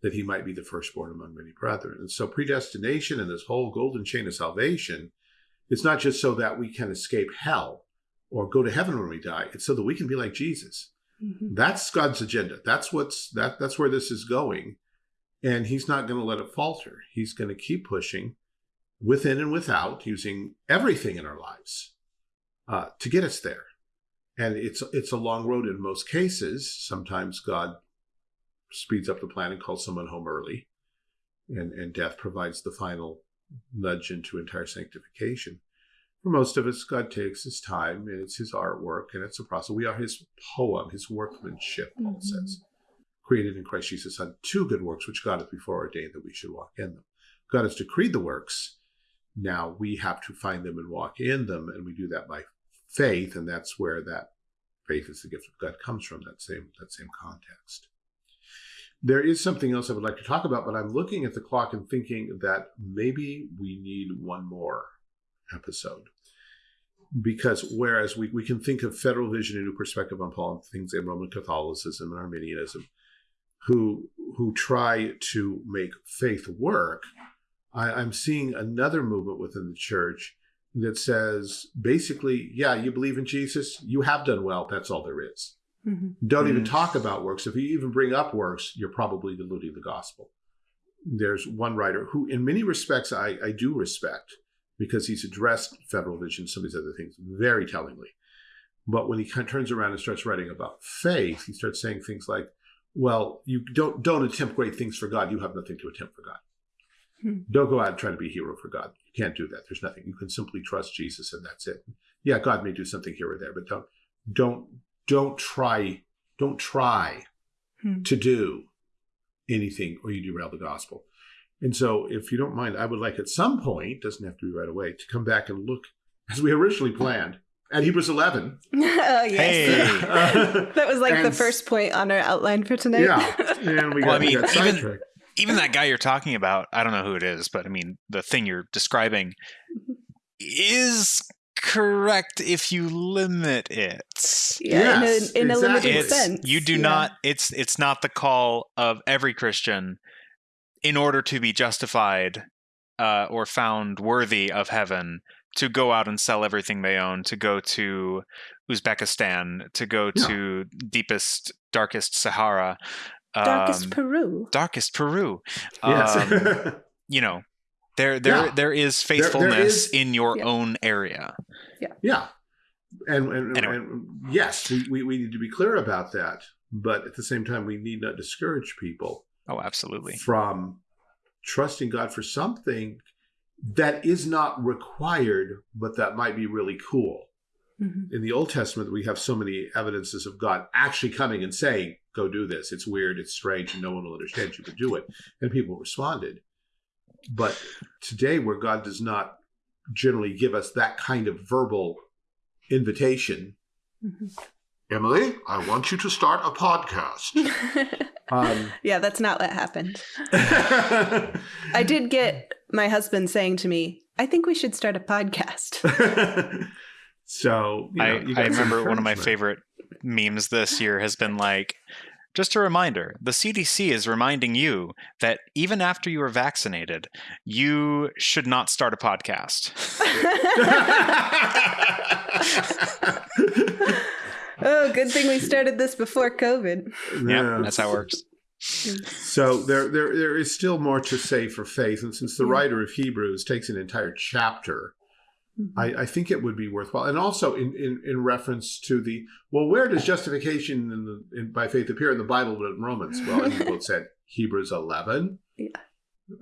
that he might be the firstborn among many brethren. And so predestination and this whole golden chain of salvation, it's not just so that we can escape hell or go to heaven when we die. It's so that we can be like Jesus. Mm-hmm. That's God's agenda. That's what's that that's where this is going. And he's not going to let it falter. He's going to keep pushing within and without using everything in our lives uh, to get us there. And it's it's a long road in most cases. Sometimes God speeds up the plan and calls someone home early, and and death provides the final nudge into entire sanctification. For most of us, God takes His time, and it's His artwork, and it's a process. We are His poem, His workmanship. Paul mm-hmm. says, created in Christ Jesus on two good works, which God has before ordained that we should walk in them. God has decreed the works. Now we have to find them and walk in them, and we do that by faith, and that's where that faith is the gift of God comes from, that same that same context. There is something else I would like to talk about, but I'm looking at the clock and thinking that maybe we need one more episode. Because whereas we, we can think of federal vision and new perspective on Paul and things in Roman Catholicism and Arminianism, who who try to make faith work, I, I'm seeing another movement within the church that says basically, yeah, you believe in Jesus, you have done well. That's all there is. Mm-hmm. Don't even talk about works. If you even bring up works, you're probably diluting the gospel. There's one writer who, in many respects, I, I do respect because he's addressed federal vision, some of these other things very tellingly. But when he kind of turns around and starts writing about faith, he starts saying things like, "Well, you don't don't attempt great things for God. You have nothing to attempt for God." Hmm. Don't go out and try to be a hero for God. You can't do that. There's nothing. You can simply trust Jesus and that's it. Yeah, God may do something here or there, but don't don't don't try don't try hmm. to do anything or you derail the gospel. And so if you don't mind, I would like at some point, doesn't have to be right away, to come back and look as we originally planned at Hebrews 11. oh, yes. Hey. that was like and, the first point on our outline for tonight. Yeah. And we got, well, I mean, got even, even that guy you're talking about, I don't know who it is, but I mean, the thing you're describing is correct if you limit it. Yeah, yes, in, a, in exactly. a limited it's, sense. You do yeah. not. It's it's not the call of every Christian in order to be justified uh, or found worthy of heaven to go out and sell everything they own, to go to Uzbekistan, to go yeah. to deepest, darkest Sahara, darkest um, Peru, darkest Peru. Yes. Um, you know, there there yeah. there is faithfulness there, there is, in your yeah. own area. Yeah. Yeah. And and, anyway. and yes, we, we, we need to be clear about that. But at the same time, we need not discourage people. Oh, absolutely. From trusting God for something that is not required, but that might be really cool. Mm-hmm. In the Old Testament, we have so many evidences of God actually coming and saying, Go do this. It's weird, it's strange, and no one will understand you, but do it. And people responded. But today, where God does not generally give us that kind of verbal invitation, mm-hmm. Emily, I want you to start a podcast. um, yeah, that's not what happened. I did get my husband saying to me, I think we should start a podcast. so, you know, I, I remember one of my favorite memes this year has been like, just a reminder the CDC is reminding you that even after you are vaccinated, you should not start a podcast. Oh, good thing we started this before COVID. Yeah, that's how it works. So there, there, there is still more to say for faith, and since the yeah. writer of Hebrews takes an entire chapter Mm-hmm. I, I, think it would be worthwhile. And also in, in, in reference to the, well, where does justification in the, in, by faith appear in the Bible but in Romans? Well, you both said Hebrews 11. Yeah.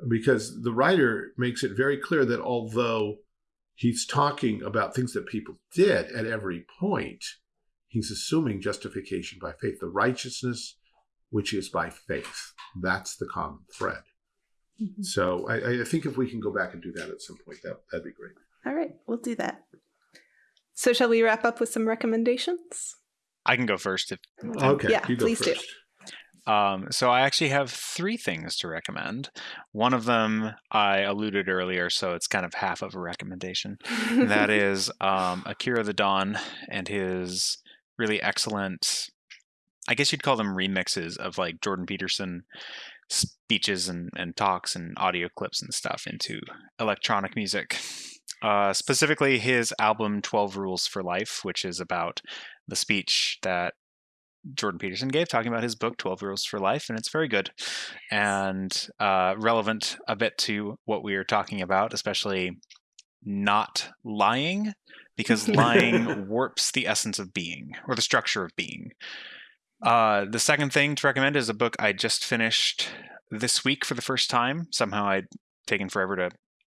Because the writer makes it very clear that although he's talking about things that people did at every point, he's assuming justification by faith, the righteousness which is by faith. That's the common thread. Mm-hmm. So I, I think if we can go back and do that at some point, that, that'd be great. All right, we'll do that. So, shall we wrap up with some recommendations? I can go first. If okay, yeah, please first. do. Um, so I actually have three things to recommend. One of them I alluded earlier, so it's kind of half of a recommendation. that is um, Akira the Don and his really excellent, I guess you'd call them remixes of like Jordan Peterson speeches and, and talks and audio clips and stuff into electronic music. Uh, specifically, his album 12 Rules for Life, which is about the speech that Jordan Peterson gave, talking about his book, 12 Rules for Life, and it's very good and uh, relevant a bit to what we are talking about, especially not lying, because lying warps the essence of being or the structure of being. Uh, the second thing to recommend is a book I just finished this week for the first time. Somehow I'd taken forever to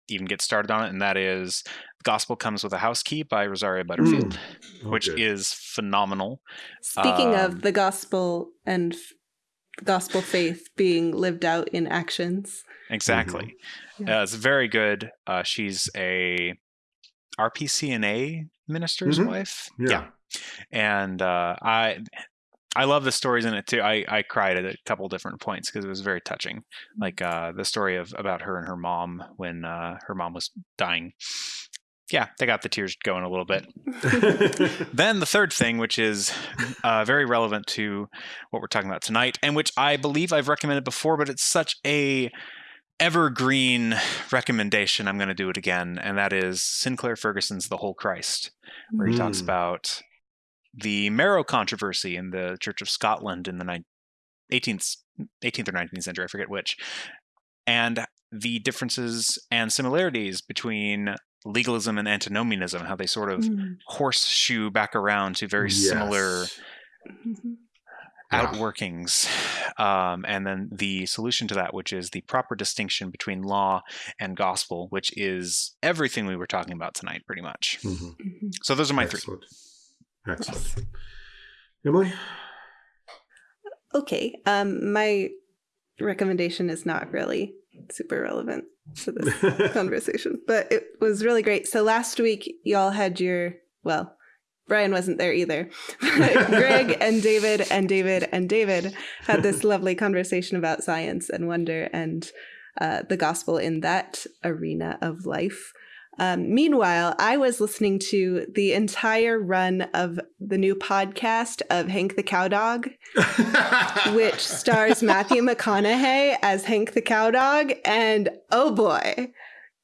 even get started on it, and that is "The Gospel Comes with a House Key" by Rosaria Butterfield, mm, okay. which is phenomenal. Speaking um, of the gospel and f- gospel faith being lived out in actions, exactly, mm-hmm. yeah. uh, it's very good. Uh, she's a RPCNA minister's mm-hmm. wife, yeah. yeah. and uh, I I love the stories in it too. I, I cried at a couple different points because it was very touching. Like uh, the story of about her and her mom when uh, her mom was dying. Yeah, they got the tears going a little bit. then the third thing, which is uh, very relevant to what we're talking about tonight, and which I believe I've recommended before, but it's such a evergreen recommendation. I'm going to do it again, and that is Sinclair Ferguson's "The Whole Christ," where he mm. talks about the Marrow controversy in the Church of Scotland in the 18th, 18th or 19th century, I forget which, and the differences and similarities between legalism and antinomianism, how they sort of mm. horseshoe back around to very yes. similar mm-hmm. Outworkings, um, and then the solution to that, which is the proper distinction between law and gospel, which is everything we were talking about tonight, pretty much. Mm-hmm. mm-hmm. So those are my Excellent. three. Excellent. Emily. Okay. Um, my recommendation is not really super relevant to this conversation, but it was really great. So last week, y'all had your well Brian wasn't there either. Greg and David and David and David had this lovely conversation about science and wonder and uh, the gospel in that arena of life. Um, meanwhile, I was listening to the entire run of the new podcast of Hank the Cowdog, which stars Matthew McConaughey as Hank the Cowdog. And oh boy,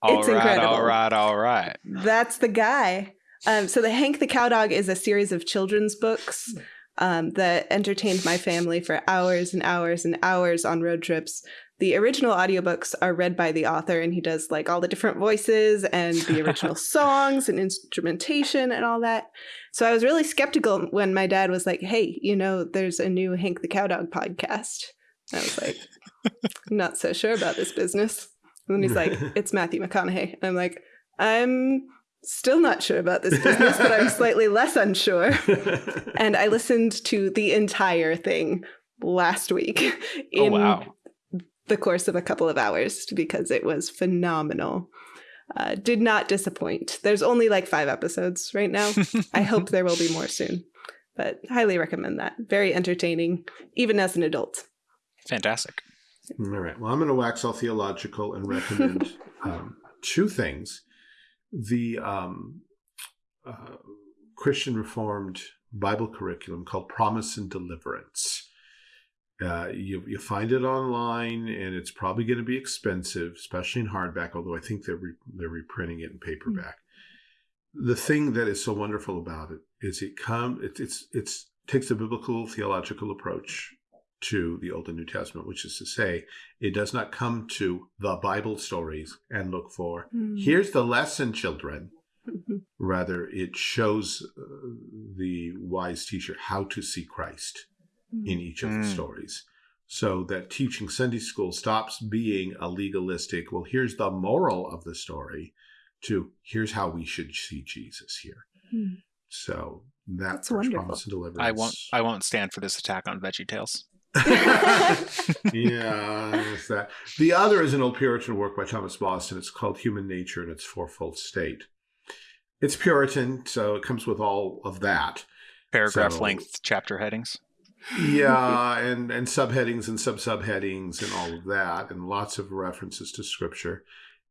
all it's right, incredible. All right, all right. That's the guy. Um, so the Hank the Cowdog is a series of children's books um, that entertained my family for hours and hours and hours on road trips. The original audiobooks are read by the author, and he does like all the different voices and the original songs and instrumentation and all that. So I was really skeptical when my dad was like, "Hey, you know, there's a new Hank the Cowdog podcast." I was like, "Not so sure about this business." And then he's like, "It's Matthew McConaughey," and I'm like, "I'm still not sure about this business, but I'm slightly less unsure. and I listened to the entire thing last week oh, in oh, wow. the course of a couple of hours because it was phenomenal. Uh, did not disappoint. There's only like five episodes right now. I hope there will be more soon, but highly recommend that. Very entertaining, even as an adult. Fantastic. All right. Well, I'm going to wax all theological and recommend um, two things the um, uh, Christian Reformed Bible curriculum called Promise and Deliverance. Uh, you, you find it online, and it's probably going to be expensive, especially in hardback. Although I think they're re- they're reprinting it in paperback. Mm-hmm. The thing that is so wonderful about it is it come it, it's it's takes a biblical theological approach to the Old and New Testament, which is to say, it does not come to the Bible stories and look for, mm. here's the lesson, children. Mm-hmm. Rather, it shows uh, the wise teacher how to see Christ mm. in each of mm. the stories. So that teaching Sunday school stops being a legalistic, well, here's the moral of the story, to here's how we should see Jesus here. Mm. So that That's wonderful. promise and deliverance. I won't. I won't stand for this attack on Veggie Tales. yeah, that. The other is an old Puritan work by Thomas Boston. It's called Human Nature in its Fourfold State. It's Puritan, so it comes with all of that. Paragraph so, length chapter headings. Yeah, and, and subheadings and sub subheadings and all of that, and lots of references to scripture.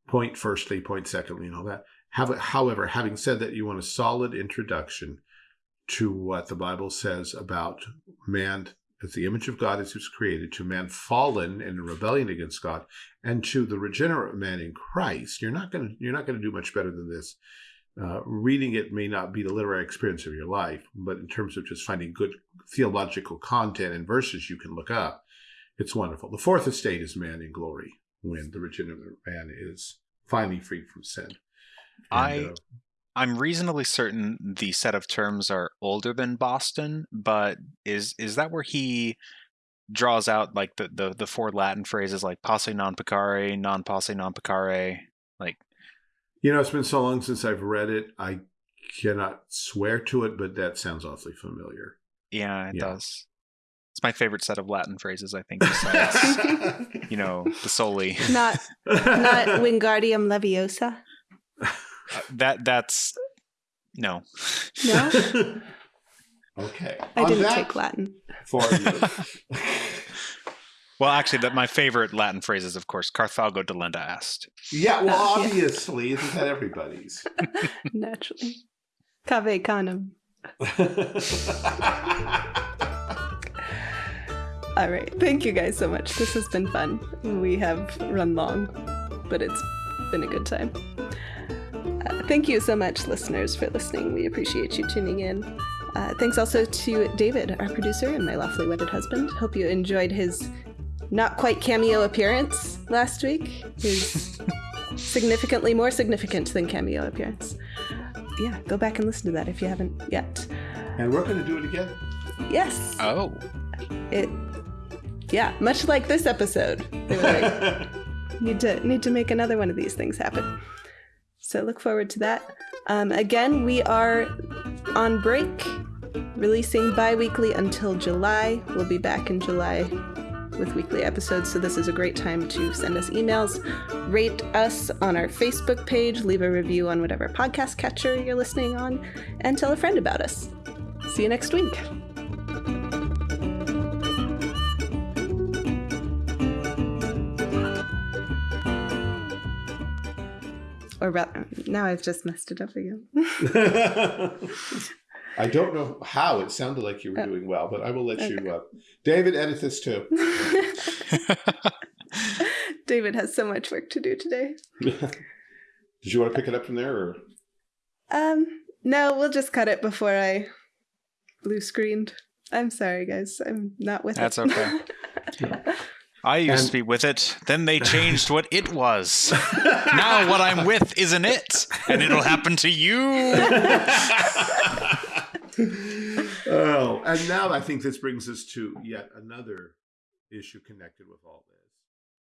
Point firstly, point secondly, and all that. However, having said that, you want a solid introduction to what the Bible says about man as the image of God as he was created, to man fallen and in rebellion against God, and to the regenerate man in Christ, you're not going to you're not going to do much better than this. Uh, reading it may not be the literary experience of your life, but in terms of just finding good theological content and verses you can look up, it's wonderful. The fourth estate is man in glory when the regenerate man is finally freed from sin. And, I uh, I'm reasonably certain the set of terms are older than Boston, but is is that where he draws out like the the, the four Latin phrases like posse non peccare, non posse non peccare, like you know, it's been so long since I've read it. I cannot swear to it, but that sounds awfully familiar. Yeah, it yeah. does. It's my favorite set of Latin phrases, I think, besides, you know, the soli. Not, not Wingardium Leviosa. That that's no. No. okay. I On didn't take Latin. For you. well, actually, that my favorite Latin phrase is, of course, "Carthago delenda est." Yeah. Well, uh, obviously, yeah. isn't that everybody's? Naturally. Cave canem. All right. Thank you guys so much. This has been fun. We have run long, but it's been a good time. Uh, thank you so much, listeners, for listening. We appreciate you tuning in. Uh, thanks also to David, our producer and my lawfully wedded husband. Hope you enjoyed his not quite cameo appearance last week. His significantly more significant than cameo appearance. Yeah, go back and listen to that if you haven't yet. And we're going to do it again. Yes. Oh. it, yeah, much like this episode, they were like, need to need to make another one of these things happen. So look forward to that. Um, again, we are on break, releasing bi-weekly until July. We'll be back in July with weekly episodes, so this is a great time to send us emails, rate us on our Facebook page, leave a review on whatever podcast catcher you're listening on, and tell a friend about us. See you next week. Or rather, now I've just messed it up again. I don't know how it sounded like you were oh. doing well, but I will let okay. you. Uh, David, edit this too. David has so much work to do today. Did you want to pick it up from there, or? Um, no, we'll just cut it before I blue screened. I'm sorry, guys. I'm not with That's it. That's okay. I used and... to be with it. Then they changed what it was. now what I'm with isn't it, and it'll happen to you oh, and now I think this brings us to yet another issue connected with all this.